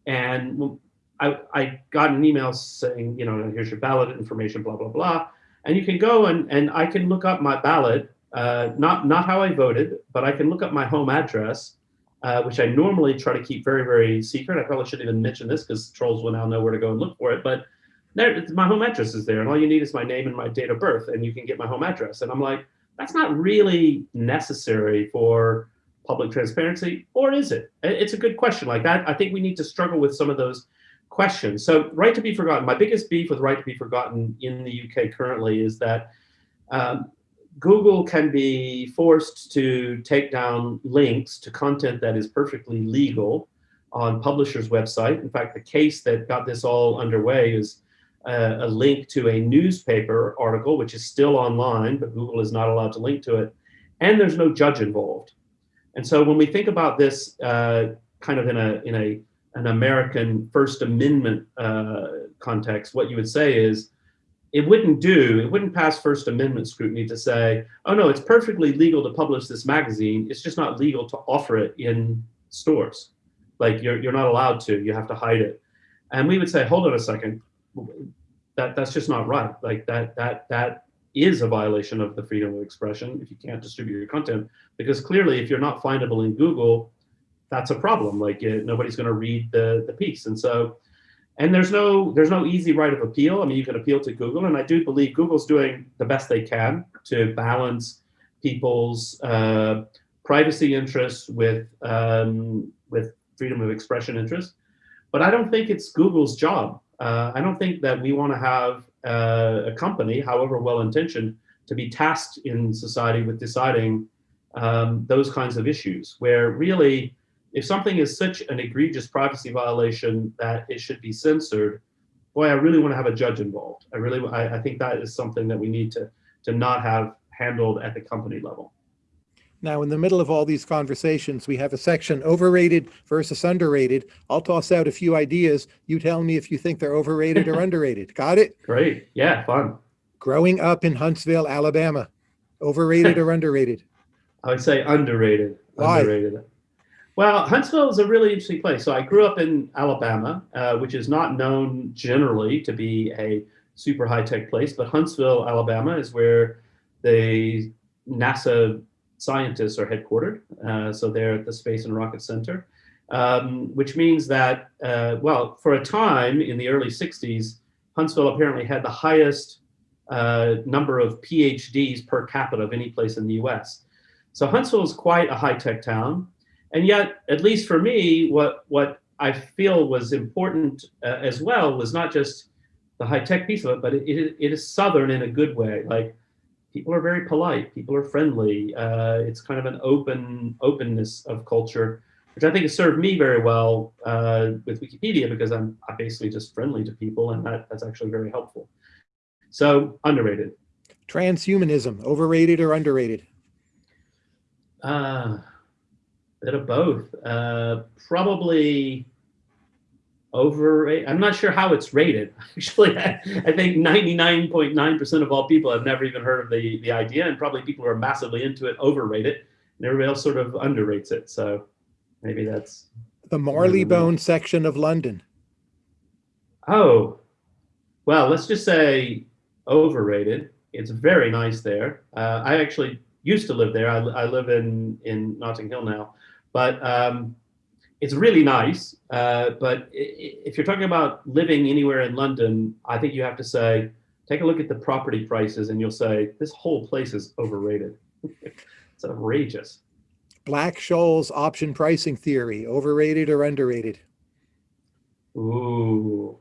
And I, I got an email saying, you know, here's your ballot information, blah, blah, blah. And you can go and, and I can look up my ballot, uh, not, not how I voted, but I can look up my home address, uh, which I normally try to keep very, very secret. I probably shouldn't even mention this because trolls will now know where to go and look for it. But there, my home address is there, and all you need is my name and my date of birth, and you can get my home address. And I'm like, that's not really necessary for public transparency, or is it? It's a good question. Like that, I think we need to struggle with some of those questions. So, right to be forgotten. My biggest beef with right to be forgotten in the UK currently is that um, Google can be forced to take down links to content that is perfectly legal on publisher's website. In fact, the case that got this all underway is a, a, link to a newspaper article, which is still online, but Google is not allowed to link to it. And there's no judge involved. And so when we think about this uh, kind of in a, in a, an American First Amendment uh, context, what you would say is, it wouldn't do, it wouldn't pass First Amendment scrutiny to say, oh no, it's perfectly legal to publish this magazine, it's just not legal to offer it in stores. Like you're, you're not allowed to, you have to hide it. And we would say, hold on a second, that that's just not right. Like that that that is a violation of the freedom of expression if you can't distribute your content because clearly if you're not findable in Google, that's a problem. Like it, nobody's going to read the the piece, and so and there's no there's no easy right of appeal. I mean, you can appeal to Google, and I do believe Google's doing the best they can to balance people's uh, privacy interests with um, with freedom of expression interests. But I don't think it's Google's job uh, I don't think that we want to have uh, a company, however well-intentioned, to be tasked in society with deciding um, those kinds of issues, where really, if something is such an egregious privacy violation that it should be censored, boy, I really want to have a judge involved. I really, I, I think that is something that we need to, to not have handled at the company level. Now, in the middle of all these conversations, we have a section overrated versus underrated. I'll toss out a few ideas. You tell me if you think they're overrated or underrated. Got it? Great. Yeah, fun. Growing up in Huntsville, Alabama, overrated or underrated? I would say underrated. Why? Underrated. Well, Huntsville is a really interesting place. So I grew up in Alabama, uh, which is not known generally to be a super high-tech place, but Huntsville, Alabama is where the NASA scientists are headquartered. Uh, so they're at the Space and Rocket Center, um, which means that, uh, well, for a time in the early 60s, Huntsville apparently had the highest uh, number of PhDs per capita of any place in the US. So Huntsville is quite a high-tech town. And yet, at least for me, what, what I feel was important uh, as well was not just the high-tech piece of it, but it, it, it is Southern in a good way. Like people are very polite, people are friendly. Uh, it's kind of an open openness of culture, which I think has served me very well uh, with Wikipedia because I'm, I'm basically just friendly to people and that, that's actually very helpful. So underrated. Transhumanism, overrated or underrated? Uh, bit of both. Uh, probably overrated. I'm not sure how it's rated. Actually, I, I think 99.9% of all people have never even heard of the, the idea, and probably people who are massively into it overrate it, and everybody else sort of underrates it. So maybe that's The Marleybone section of London. Oh, well, let's just say overrated. It's very nice there. Uh, I actually used to live there. I, I live in, in Notting Hill now, but um, it's really nice. Uh, but if you're talking about living anywhere in London, I think you have to say, take a look at the property prices and you'll say, this whole place is overrated. it's outrageous. Black Scholes option pricing theory, overrated or underrated? Ooh.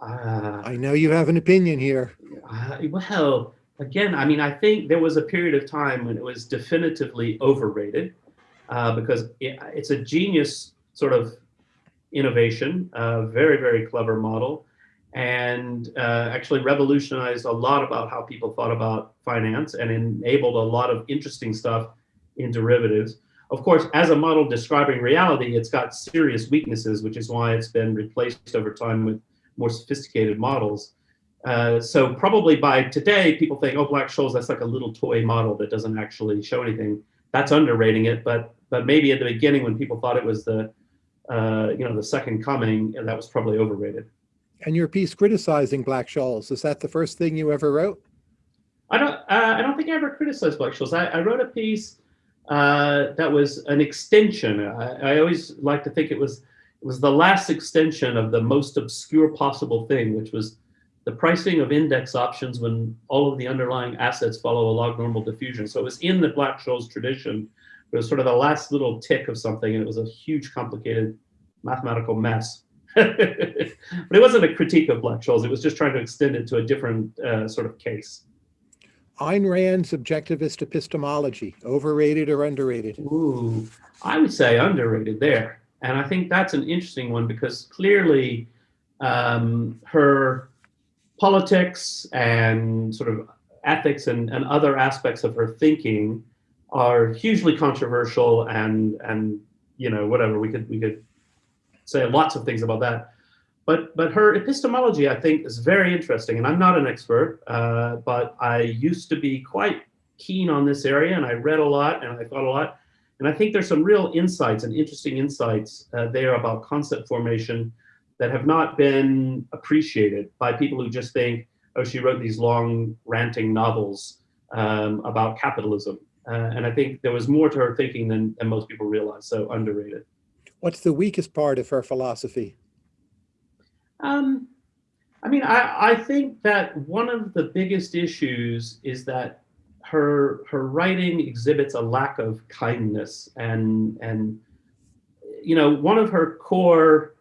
Uh, I know you have an opinion here. Uh, well, again, I mean, I think there was a period of time when it was definitively overrated uh, because it, it's a genius sort of innovation, a very, very clever model, and uh, actually revolutionized a lot about how people thought about finance and enabled a lot of interesting stuff in derivatives. Of course, as a model describing reality, it's got serious weaknesses, which is why it's been replaced over time with more sophisticated models. Uh, so probably by today, people think, oh, Black-Scholes, that's like a little toy model that doesn't actually show anything. That's underrating it, but but maybe at the beginning when people thought it was the, uh, you know, the second coming, that was probably overrated. And your piece criticizing Black-Scholes is that the first thing you ever wrote? I don't, uh, I don't think I ever criticized Black-Scholes. I, I wrote a piece uh, that was an extension. I, I always like to think it was it was the last extension of the most obscure possible thing, which was the pricing of index options when all of the underlying assets follow a log normal diffusion. So it was in the Black-Scholes tradition. It was sort of the last little tick of something, and it was a huge, complicated mathematical mess. but it wasn't a critique of Black-Scholes. It was just trying to extend it to a different uh, sort of case. Ayn Rand's objectivist epistemology, overrated or underrated? Ooh, I would say underrated there. And I think that's an interesting one because clearly um, her politics and sort of ethics and, and other aspects of her thinking are hugely controversial and and you know whatever we could we could say lots of things about that. But but her epistemology i think is very interesting and i'm not an expert uh, but i used to be quite keen on this area and i read a lot and i thought a lot and I think there's some real insights and interesting insights uh, there about concept formation that have not been appreciated by people who just think, oh, she wrote these long ranting novels um, about capitalism. Uh, and I think there was more to her thinking than, than most people realize, so underrated. What's the weakest part of her philosophy? Um, I mean, I, I think that one of the biggest issues is that her her writing exhibits a lack of kindness and and you know one of her core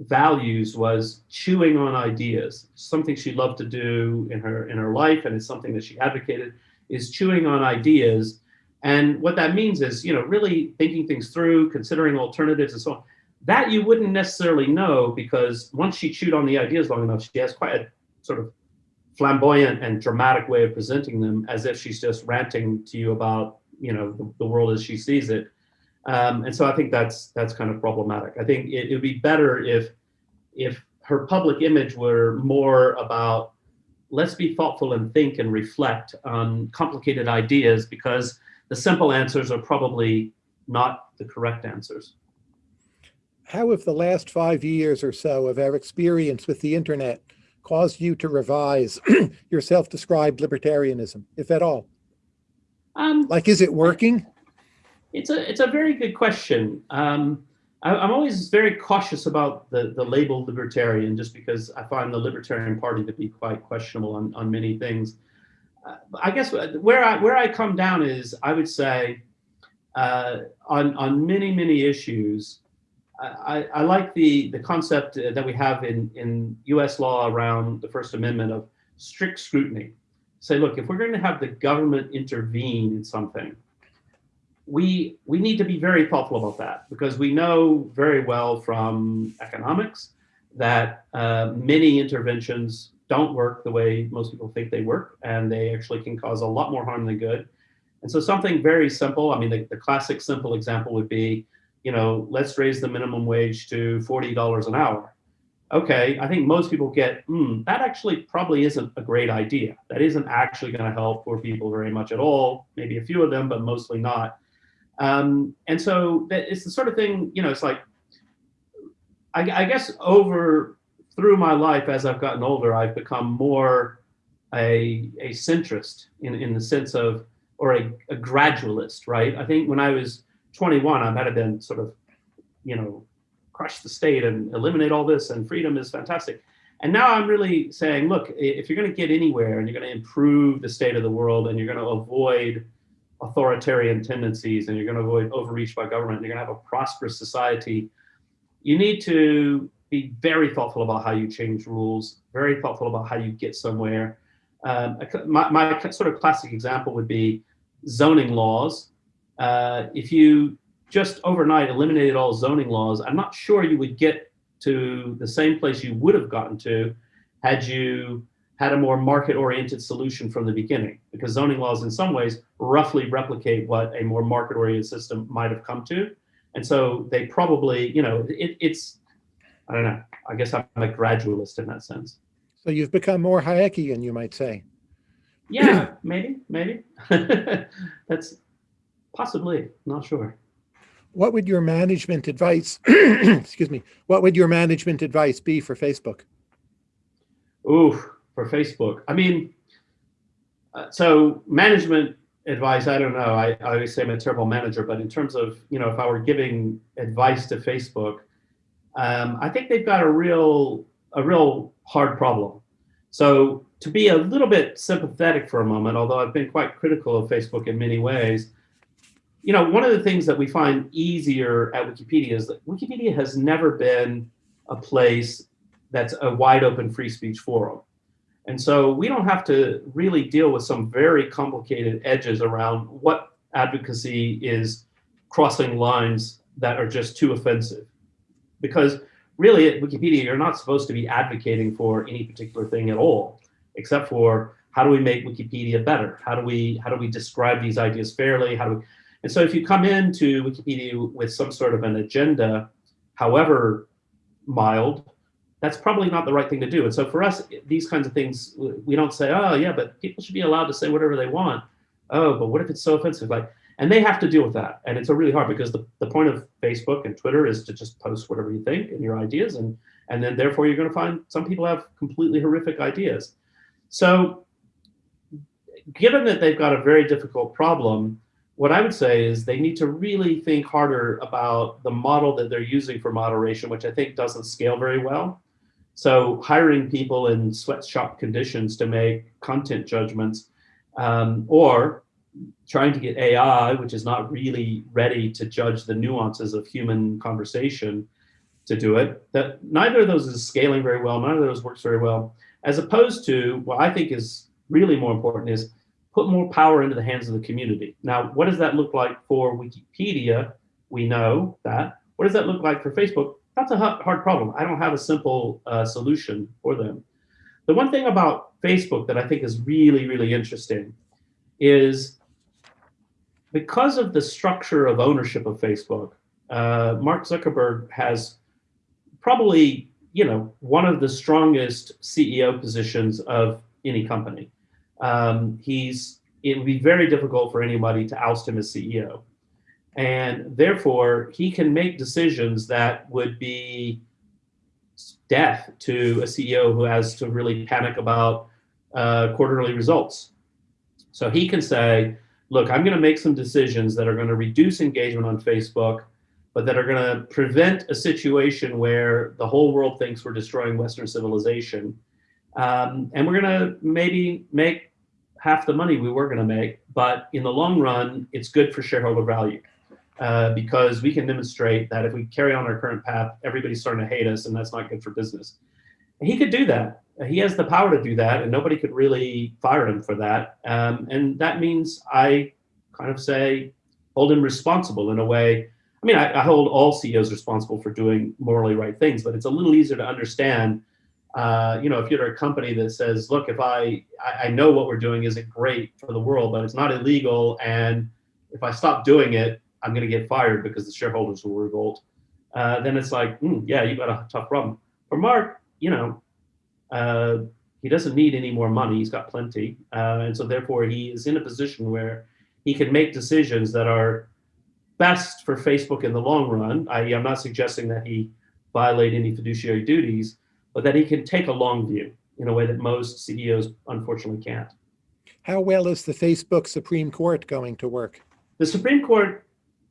values was chewing on ideas. Something she loved to do in her in her life and it's something that she advocated is chewing on ideas. And what that means is you know really thinking things through considering alternatives and so on. That you wouldn't necessarily know because once she chewed on the ideas long enough she has quite a sort of flamboyant and dramatic way of presenting them as if she's just ranting to you about you know the, the world as she sees it um, and so i think that's that's kind of problematic i think it would be better if if her public image were more about let's be thoughtful and think and reflect on complicated ideas because the simple answers are probably not the correct answers how have the last five years or so of our experience with the internet caused you to revise your self-described libertarianism, if at all? Um, Like, is it working? It's a it's a very good question. Um, I, am always very cautious about the the label libertarian, just because I find the Libertarian Party to be quite questionable on on many things. Uh, I guess where I where I come down is I would say uh, on on many many issues. I, I like the the concept that we have in in U.S. law around the First Amendment of strict scrutiny. Say, look, if we're going to have the government intervene in something, we we need to be very thoughtful about that because we know very well from economics that uh, many interventions don't work the way most people think they work, and they actually can cause a lot more harm than good. And so something very simple, I mean, the, the classic simple example would be, you know, let's raise the minimum wage to $40 an hour. Okay, I think most people get, hmm, that actually probably isn't a great idea. That isn't actually gonna help poor people very much at all, maybe a few of them, but mostly not. Um, and so it's the sort of thing, you know, it's like, I, I, guess over through my life as I've gotten older, I've become more a, a centrist in, in the sense of, or a, a gradualist, right? I think when I was 21, I might have been sort of, you know, crush the state and eliminate all this and freedom is fantastic. And now I'm really saying, look, if you're going to get anywhere and you're going to improve the state of the world and you're going to avoid authoritarian tendencies and you're going to avoid overreach by government, you're going to have a prosperous society, you need to be very thoughtful about how you change rules, very thoughtful about how you get somewhere. Um, my, my, sort of classic example would be zoning laws. Uh, if you just overnight eliminated all zoning laws, I'm not sure you would get to the same place you would have gotten to had you had a more market-oriented solution from the beginning, because zoning laws in some ways roughly replicate what a more market-oriented system might have come to. And so they probably, you know, it, it's, I don't know, I guess I'm a gradualist in that sense. So you've become more Hayekian, you might say. Yeah, maybe, maybe. That's possibly, not sure. What would your management advice, excuse me, what would your management advice be for Facebook? Ooh, for Facebook. I mean, uh, so management advice, I don't know. I, I always say I'm a terrible manager, but in terms of, you know, if I were giving advice to Facebook, um, I think they've got a real, a real hard problem. So to be a little bit sympathetic for a moment, although I've been quite critical of Facebook in many ways, you know, one of the things that we find easier at Wikipedia is that Wikipedia has never been a place that's a wide open free speech forum. And so we don't have to really deal with some very complicated edges around what advocacy is crossing lines that are just too offensive. Because really at Wikipedia, you're not supposed to be advocating for any particular thing at all, except for how do we make Wikipedia better? How do we, how do we describe these ideas fairly? How do we, and so if you come into Wikipedia with some sort of an agenda, however mild, that's probably not the right thing to do. And so for us, these kinds of things, we don't say, oh yeah, but people should be allowed to say whatever they want. Oh, but what if it's so offensive? Like, and they have to deal with that. And it's a really hard because the, the point of Facebook and Twitter is to just post whatever you think and your ideas. And, and then therefore you're gonna find some people have completely horrific ideas. So given that they've got a very difficult problem, what I would say is they need to really think harder about the model that they're using for moderation, which I think doesn't scale very well. So hiring people in sweatshop conditions to make content judgments, um, or trying to get AI, which is not really ready to judge the nuances of human conversation to do it, that neither of those is scaling very well, none of those works very well, as opposed to what I think is really more important is put more power into the hands of the community. Now, what does that look like for Wikipedia? We know that. What does that look like for Facebook? That's a hard problem. I don't have a simple uh, solution for them. The one thing about Facebook that I think is really, really interesting is because of the structure of ownership of Facebook, uh, Mark Zuckerberg has probably, you know, one of the strongest CEO positions of any company. Um, he's, it would be very difficult for anybody to oust him as CEO. And therefore, he can make decisions that would be death to a CEO who has to really panic about uh, quarterly results. So he can say, look, I'm going to make some decisions that are going to reduce engagement on Facebook, but that are going to prevent a situation where the whole world thinks we're destroying Western civilization. Um, and we're going to maybe make half the money we were going to make, but in the long run, it's good for shareholder value. Uh, because we can demonstrate that if we carry on our current path, everybody's starting to hate us, and that's not good for business. And he could do that. He has the power to do that, and nobody could really fire him for that. Um, and that means I kind of say, hold him responsible in a way. I mean, I, I, hold all CEOs responsible for doing morally right things, but it's a little easier to understand. Uh, you know, if you're a company that says, look, if I, I know what we're doing isn't great for the world, but it's not illegal, and if I stop doing it, I'm going to get fired because the shareholders will revolt, uh, then it's like, mm, yeah, you've got a tough problem. For Mark, you know, uh, he doesn't need any more money. He's got plenty. Uh, and so therefore he is in a position where he can make decisions that are best for Facebook in the long run. I, I'm not suggesting that he violate any fiduciary duties, but that he can take a long view in a way that most CEOs unfortunately can't. How well is the Facebook Supreme Court going to work? The Supreme Court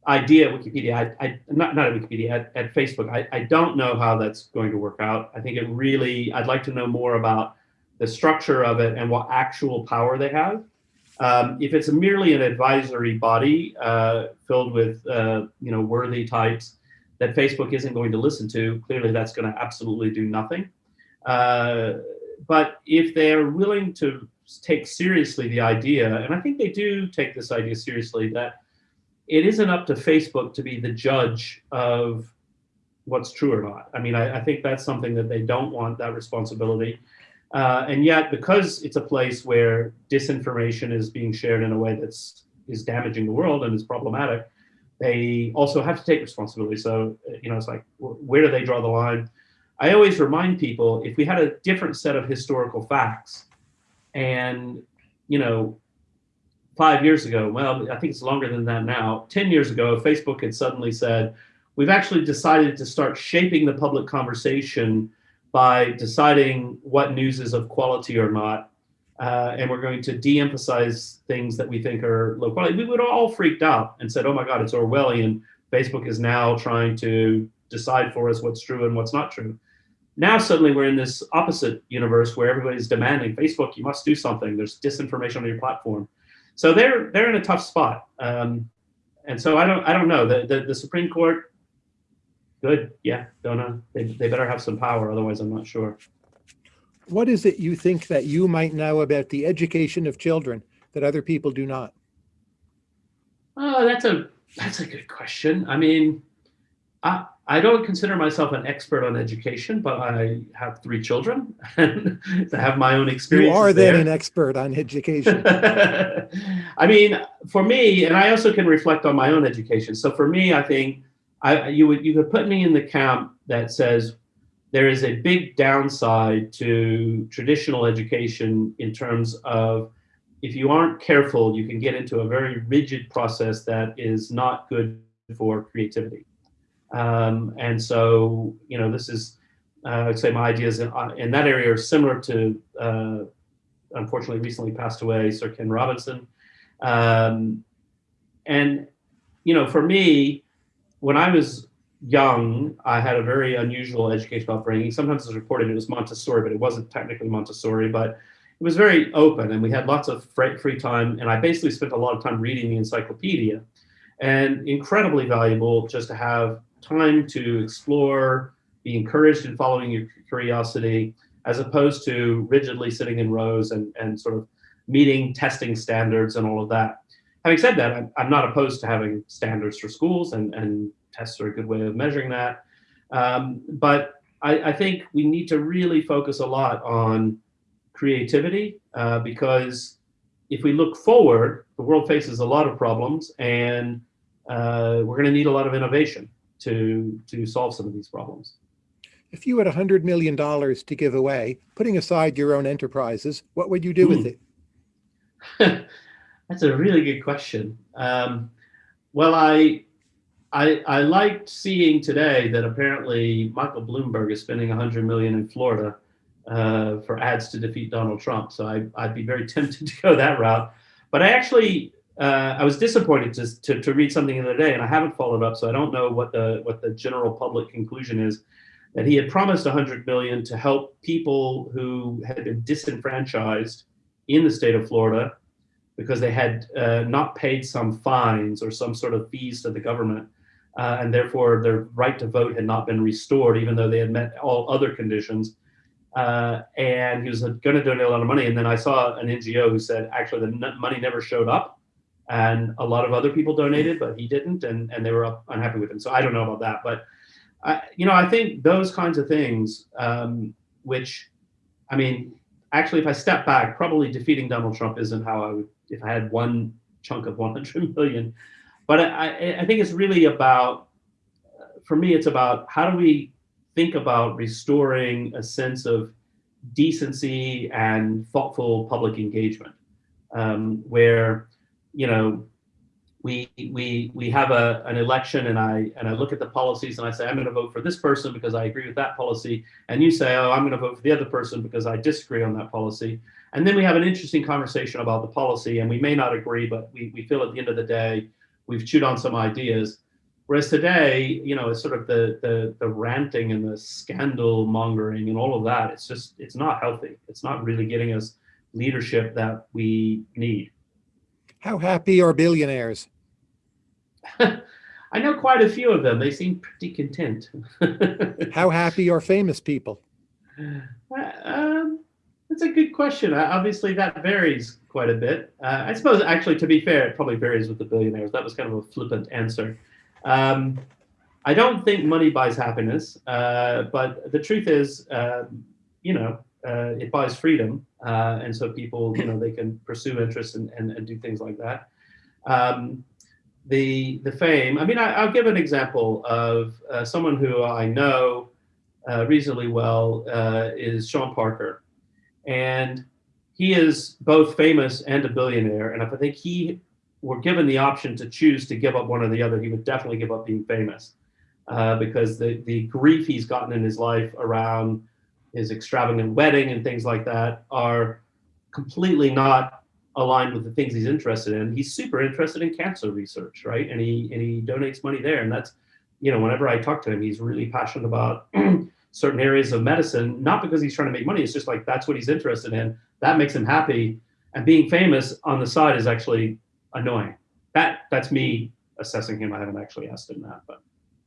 idea at Wikipedia, I, I not, not at Wikipedia, at, at Facebook, I, I don't know how that's going to work out. I think it really, I'd like to know more about the structure of it and what actual power they have. Um, if it's a merely an advisory body uh, filled with uh, you know worthy types that Facebook isn't going to listen to, clearly that's going to absolutely do nothing. Uh, but if they're willing to take seriously the idea, and I think they do take this idea seriously, that it isn't up to Facebook to be the judge of what's true or not. I mean, I, I think that's something that they don't want that responsibility. Uh, and yet, because it's a place where disinformation is being shared in a way that's is damaging the world and is problematic, they also have to take responsibility. So, you know, it's like, where do they draw the line? I always remind people if we had a different set of historical facts and, you know, five years ago, well, I think it's longer than that now, 10 years ago, Facebook had suddenly said, we've actually decided to start shaping the public conversation by deciding what news is of quality or not. Uh, and we're going to de-emphasize things that we think are low quality. We would all freaked out and said, oh my God, it's Orwellian. Facebook is now trying to decide for us what's true and what's not true. Now suddenly we're in this opposite universe where everybody's demanding, Facebook, you must do something. There's disinformation on your platform. So they're they're in a tough spot. Um, and so I don't I don't know the, the, the Supreme Court. Good, yeah, don't know. They they better have some power, otherwise I'm not sure. What is it you think that you might know about the education of children that other people do not? Oh, that's a that's a good question. I mean, I I don't consider myself an expert on education, but I have three children and I have my own experience. You are then an expert on education. I mean, for me, and I also can reflect on my own education. So for me, I think I, you would you could put me in the camp that says there is a big downside to traditional education in terms of if you aren't careful, you can get into a very rigid process that is not good for creativity. Um, and so, you know, this is, uh, I'd say my ideas in, uh, in, that area are similar to, uh, unfortunately, recently passed away Sir Ken Robinson. Um, and, you know, for me, when I was young, I had a very unusual educational upbringing. Sometimes it's reported it was Montessori, but it wasn't technically Montessori, but it was very open and we had lots of free time. And I basically spent a lot of time reading the encyclopedia and incredibly valuable just to have time to explore, be encouraged in following your curiosity, as opposed to rigidly sitting in rows and, and sort of meeting testing standards and all of that. Having said that, I'm, I'm not opposed to having standards for schools and, and tests are a good way of measuring that. Um, but I, I, think we need to really focus a lot on creativity uh, because if we look forward, the world faces a lot of problems and uh, we're going to need a lot of innovation to, to solve some of these problems. If you had $100 million to give away, putting aside your own enterprises, what would you do with it? That's a really good question. Um, well, I, I, I liked seeing today that apparently Michael Bloomberg is spending 100 million in Florida uh, for ads to defeat Donald Trump. So I, I'd be very tempted to go that route. But I actually, uh, I was disappointed to, to, to, read something the other day, and I haven't followed up, so I don't know what the what the general public conclusion is. That he had promised 100 million to help people who had been disenfranchised in the state of Florida because they had uh, not paid some fines or some sort of fees to the government. Uh, and therefore their right to vote had not been restored, even though they had met all other conditions. Uh, and he was going to donate a lot of money. And then I saw an NGO who said actually the money never showed up, and a lot of other people donated, but he didn't, and and they were unhappy with him. So I don't know about that, but I, you know, I think those kinds of things, um, which, I mean, actually, if I step back, probably defeating Donald Trump isn't how I would if I had one chunk of 100 million. But I, I think it's really about, for me, it's about how do we think about restoring a sense of decency and thoughtful public engagement, um, where, you know, we we we have a an election and I and I look at the policies and I say I'm going to vote for this person because I agree with that policy. And you say oh I'm going to vote for the other person because I disagree on that policy. And then we have an interesting conversation about the policy and we may not agree but we, we feel at the end of the day we've chewed on some ideas. Whereas today you know it's sort of the the the ranting and the scandal mongering and all of that it's just it's not healthy. It's not really getting us leadership that we need how happy are billionaires? I know quite a few of them. They seem pretty content. How happy are famous people? Uh, um, that's a good question. Uh, obviously, that varies quite a bit. Uh, I suppose, actually, to be fair, it probably varies with the billionaires. That was kind of a flippant answer. Um, I don't think money buys happiness, uh, but the truth is, um, you know, uh, it buys freedom, uh, and so people, you know, they can pursue interests and, and, and do things like that. Um, the the fame. I mean, I, will give an example of uh, someone who I know uh, reasonably well uh, is Sean Parker, and he is both famous and a billionaire. And if I think he were given the option to choose to give up one or the other, he would definitely give up being famous uh, because the the grief he's gotten in his life around his extravagant wedding and things like that are completely not aligned with the things he's interested in. He's super interested in cancer research, right? And he and he donates money there. And that's, you know, whenever I talk to him, he's really passionate about certain areas of medicine, not because he's trying to make money. It's just like that's what he's interested in. That makes him happy. And being famous on the side is actually annoying. That that's me assessing him. I haven't actually asked him that, but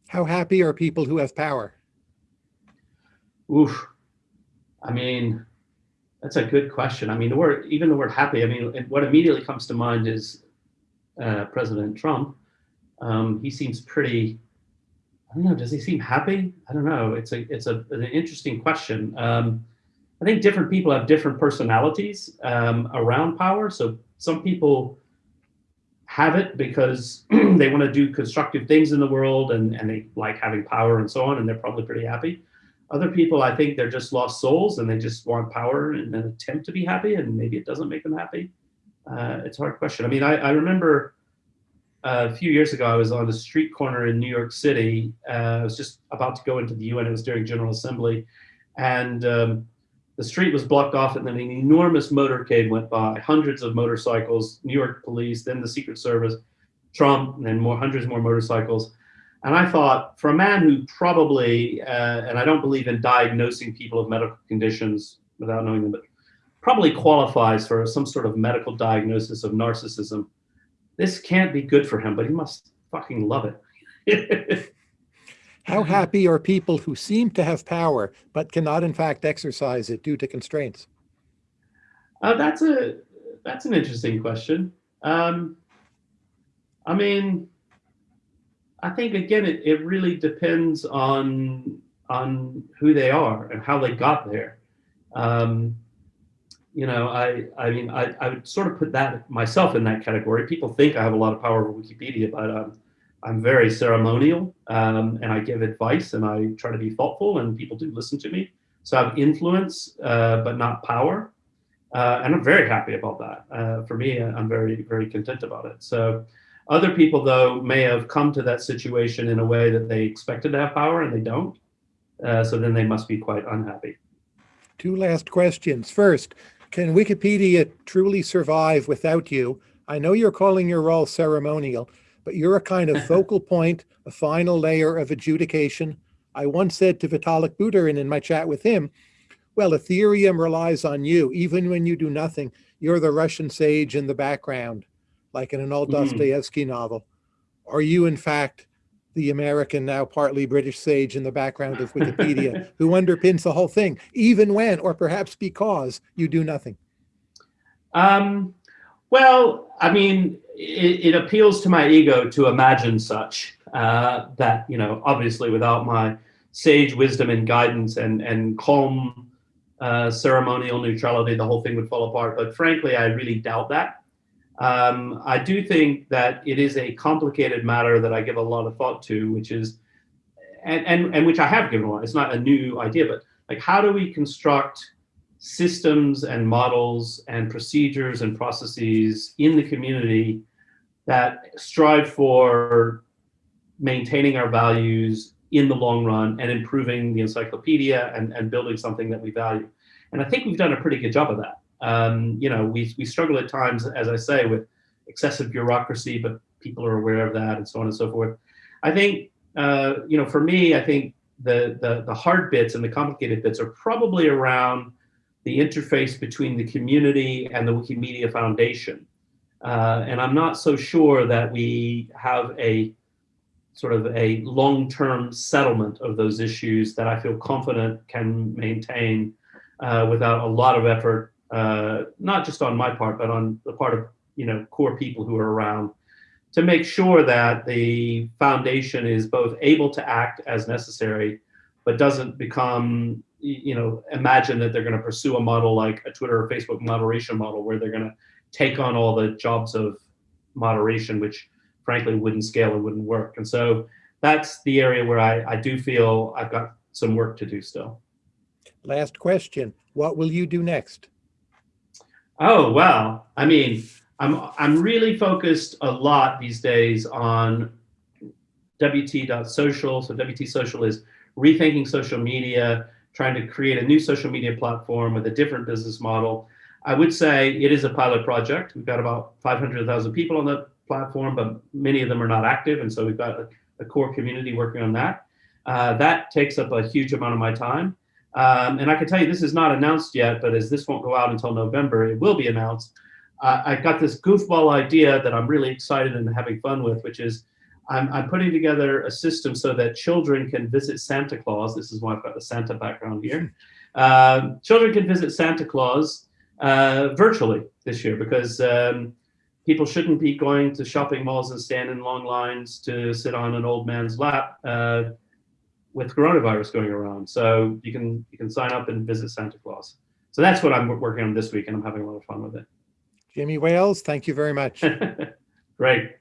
how happy are people who have power? Oof. I mean, that's a good question. I mean, the word, even the word happy, I mean, what immediately comes to mind is uh, President Trump. Um, he seems pretty, I don't know, does he seem happy? I don't know. It's a, it's a, an interesting question. Um, I think different people have different personalities um, around power. So some people have it because they want to do constructive things in the world and, and they like having power and so on, and they're probably pretty happy. Other people, I think they're just lost souls and they just want power and an attempt to be happy, and maybe it doesn't make them happy. Uh, it's a hard question. I mean, I, I remember uh, a few years ago, I was on a street corner in New York City. Uh, I was just about to go into the UN. It was during General Assembly, and um, the street was blocked off, and then an enormous motorcade went by. Hundreds of motorcycles, New York police, then the Secret Service, Trump, and then more hundreds more motorcycles. And I thought, for a man who probably, uh, and I don't believe in diagnosing people of medical conditions without knowing them, but probably qualifies for some sort of medical diagnosis of narcissism, this can't be good for him, but he must fucking love it. How happy are people who seem to have power, but cannot in fact exercise it due to constraints? Uh, that's a that's an interesting question. Um, I mean, I think again, it, it really depends on on who they are and how they got there. Um, you know, I I mean, I, I would sort of put that myself in that category. People think I have a lot of power over Wikipedia, but um, I'm very ceremonial um, and I give advice and I try to be thoughtful and people do listen to me. So I have influence, uh, but not power. Uh, and I'm very happy about that. Uh, for me, I'm very, very content about it. So Other people, though, may have come to that situation in a way that they expected to have power and they don't. Uh, so then they must be quite unhappy. Two last questions. First, can Wikipedia truly survive without you? I know you're calling your role ceremonial, but you're a kind of focal point, a final layer of adjudication. I once said to Vitalik Buterin in my chat with him, well, Ethereum relies on you. Even when you do nothing, you're the Russian sage in the background, like in an old Mhm. Dostoevsky novel. Are you, in fact, the American, now partly British sage in the background of Wikipedia, who underpins the whole thing, even when, or perhaps because, you do nothing? Um, well, I mean, it, it appeals to my ego to imagine such uh, that, you know, obviously without my sage wisdom and guidance and, and calm uh, ceremonial neutrality, the whole thing would fall apart. But frankly, I really doubt that. Um, I do think that it is a complicated matter that I give a lot of thought to, which is, and, and, and which I have given a lot, it's not a new idea, but like how do we construct systems and models and procedures and processes in the community that strive for maintaining our values in the long run and improving the encyclopedia and, and building something that we value. And I think we've done a pretty good job of that. Um, you know, we, we struggle at times, as I say, with excessive bureaucracy, but people are aware of that and so on and so forth. I think, uh, you know, for me, I think the, the, the hard bits and the complicated bits are probably around the interface between the community and the Wikimedia Foundation. Uh, and I'm not so sure that we have a sort of a long-term settlement of those issues that I feel confident can maintain uh, without a lot of effort, uh, not just on my part, but on the part of you know core people who are around to make sure that the foundation is both able to act as necessary, but doesn't become you know imagine that they're going to pursue a model like a Twitter or Facebook moderation model where they're going to take on all the jobs of moderation, which frankly wouldn't scale and wouldn't work. And so that's the area where I, I do feel I've got some work to do still. Last question. What will you do next? Oh, well, I mean, I'm, I'm really focused a lot these days on WT.social. So WT Social is rethinking social media, trying to create a new social media platform with a different business model. I would say it is a pilot project. We've got about 500,000 people on the platform, but many of them are not active. And so we've got a, a core community working on that. Uh, that takes up a huge amount of my time. Um, and I can tell you this is not announced yet, but as this won't go out until November, it will be announced. Uh, I got this goofball idea that I'm really excited and having fun with, which is I'm, I'm, putting together a system so that children can visit Santa Claus. This is why I've got the Santa background here. Uh, children can visit Santa Claus uh, virtually this year because um, people shouldn't be going to shopping malls and stand in long lines to sit on an old man's lap uh, with coronavirus going around. So you can you can sign up and visit Santa Claus. So that's what I'm working on this week, and I'm having a lot of fun with it. Jimmy Wales, thank you very much. Great.